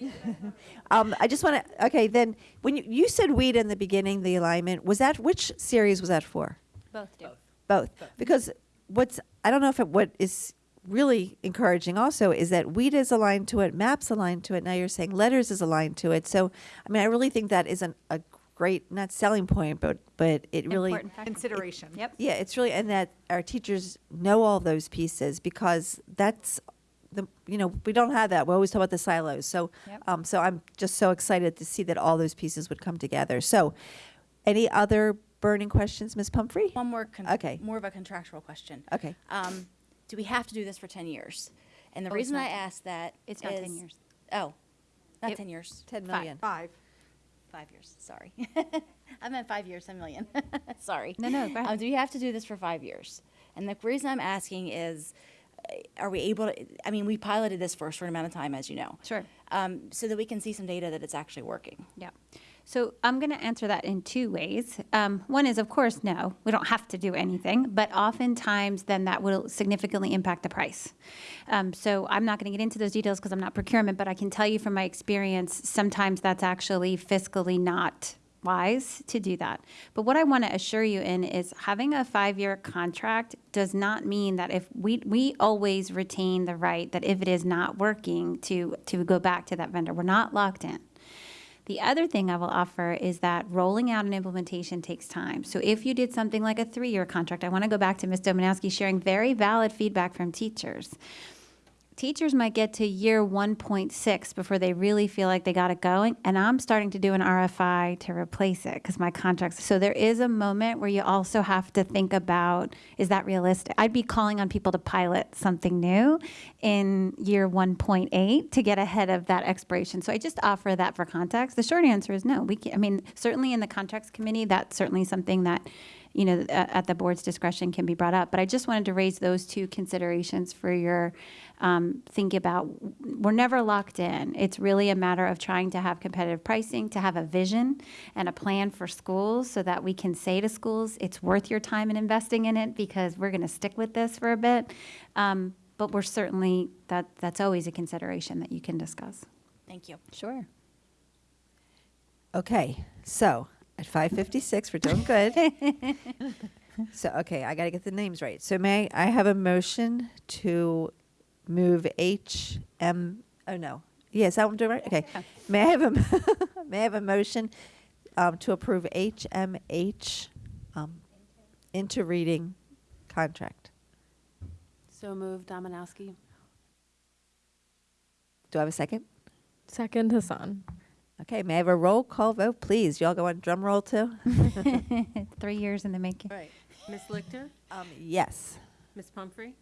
um, I just want to, okay, then, when you, you said weed in the beginning, the alignment, was that, which series was that for? Both do. Both. Because what's, I don't know if it, what is really encouraging also is that WEED is aligned to it, MAP's aligned to it. Now you're saying LETRS is aligned to it. So, I mean, I really think that isn't a great, not selling point, but, but it really. Important factor. Consideration. Yep. Yeah, it's really, and that our teachers know all those pieces because that's the, you know, we don't have that. We always talk about the silos. So, Yep. um, so I'm just so excited to see that all those pieces would come together. So, any other burning questions, Ms. Pumphrey? One more, con- Okay. more of a contractual question. Okay. Um, do we have to do this for 10 years? And the Oh, reason I 10. ask that It's not 10 years. Oh, not It- 10 years. 10 million. Five. Five years, sorry. I meant five years, 10 million. sorry. No, no, go ahead. Um, do we have to do this for five years? And the reason I'm asking is, uh, are we able to, I mean, we piloted this for a short amount of time, as you know. Sure. Um, so that we can see some data that it's actually working. Yeah. So I'm going to answer that in two ways. Um, one is, of course, no, we don't have to do anything, but oftentimes then that will significantly impact the price. Um, so I'm not going to get into those details because I'm not procurement, but I can tell you from my experience, sometimes that's actually fiscally not wise to do that. But what I want to assure you in is having a five-year contract does not mean that if we we always retain the right that if it is not working to to go back to that vendor. We're not locked in. The other thing I will offer is that rolling out an implementation takes time. So if you did something like a three-year contract, I want to go back to Ms. Domanowski sharing very valid feedback from teachers. Teachers might get to year 1.6 before they really feel like they got it going, and I'm starting to do an RFI to replace it because my contracts. So there is a moment where you also have to think about is that realistic? I'd be calling on people to pilot something new in year 1.8 to get ahead of that expiration. So I just offer that for context. The short answer is no. We can, I mean, certainly in the contracts committee, that's certainly something that you know, at the board's discretion can be brought up. But I just wanted to raise those two considerations for your um, think about. We're never locked in. It's really a matter of trying to have competitive pricing, to have a vision and a plan for schools so that we can say to schools, it's worth your time in investing in it because we're going to stick with this for a bit. Um, but we're certainly, that, that's always a consideration that you can discuss. Thank you. Sure. Okay, so at 5:56, we're doing good. so, okay, I got to get the names right. So, may I have a motion to move HM Oh, no. Yes, that one doing right? Okay. May I have a, may I have a motion um, to approve HMH um, Into Reading contract? So moved, Domanowski. Do I have a second? Second, Hassan. Okay, may I have a roll call vote, please? Y'all go on drum roll too? Three years in the making. Right. Ms. Lichter? Um, yes. Ms. Pumphrey?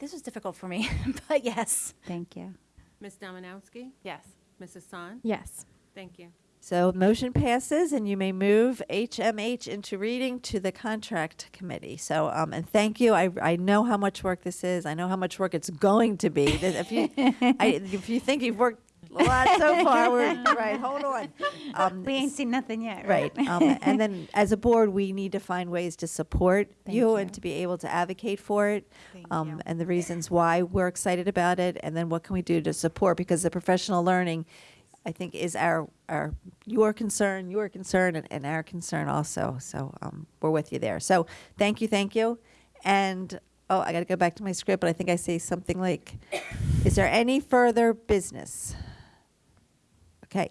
This was difficult for me, but yes. Thank you. Ms. Domanowski? Yes. Ms. Hassan? Yes. Thank you. So motion passes, and you may move HMH Into Reading to the contract committee. So, um, and thank you. I, I know how much work this is. I know how much work it's going to be. If you, I, if you think you've worked a lot so far, we're, right, hold on. Um, We ain't seen nothing yet, Right. right? Um, and then as a board, we need to find ways to support you you. and to be able to advocate for it. Um. And the reasons why we're excited about it, and then what can we do to support? Because the professional learning, I think, is our, our, your concern, your concern, and, and our concern also. So um, we're with you there. So thank you, thank you. And, oh, I got to go back to my script, but I think I say something like, is there any further business? Okay.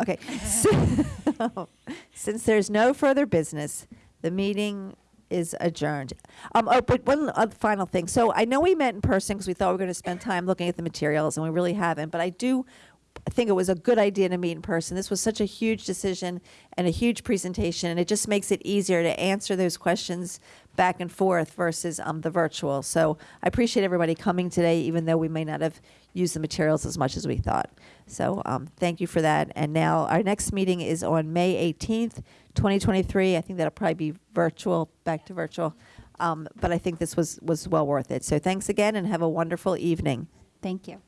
Okay. So, Since there's no further business, the meeting is adjourned. Um, oh, but one final thing. So I know we met in person because we thought we were going to spend time looking at the materials, and we really haven't. But I do think it was a good idea to meet in person. This was such a huge decision and a huge presentation, and it just makes it easier to answer those questions back and forth versus um, the virtual. So I appreciate everybody coming today, even though we may not have used the materials as much as we thought. So um, thank you for that. And now our next meeting is on May 18th, 2023. I think that'll probably be virtual, back to virtual. Um, but I think this was, was well worth it. So thanks again and have a wonderful evening. Thank you.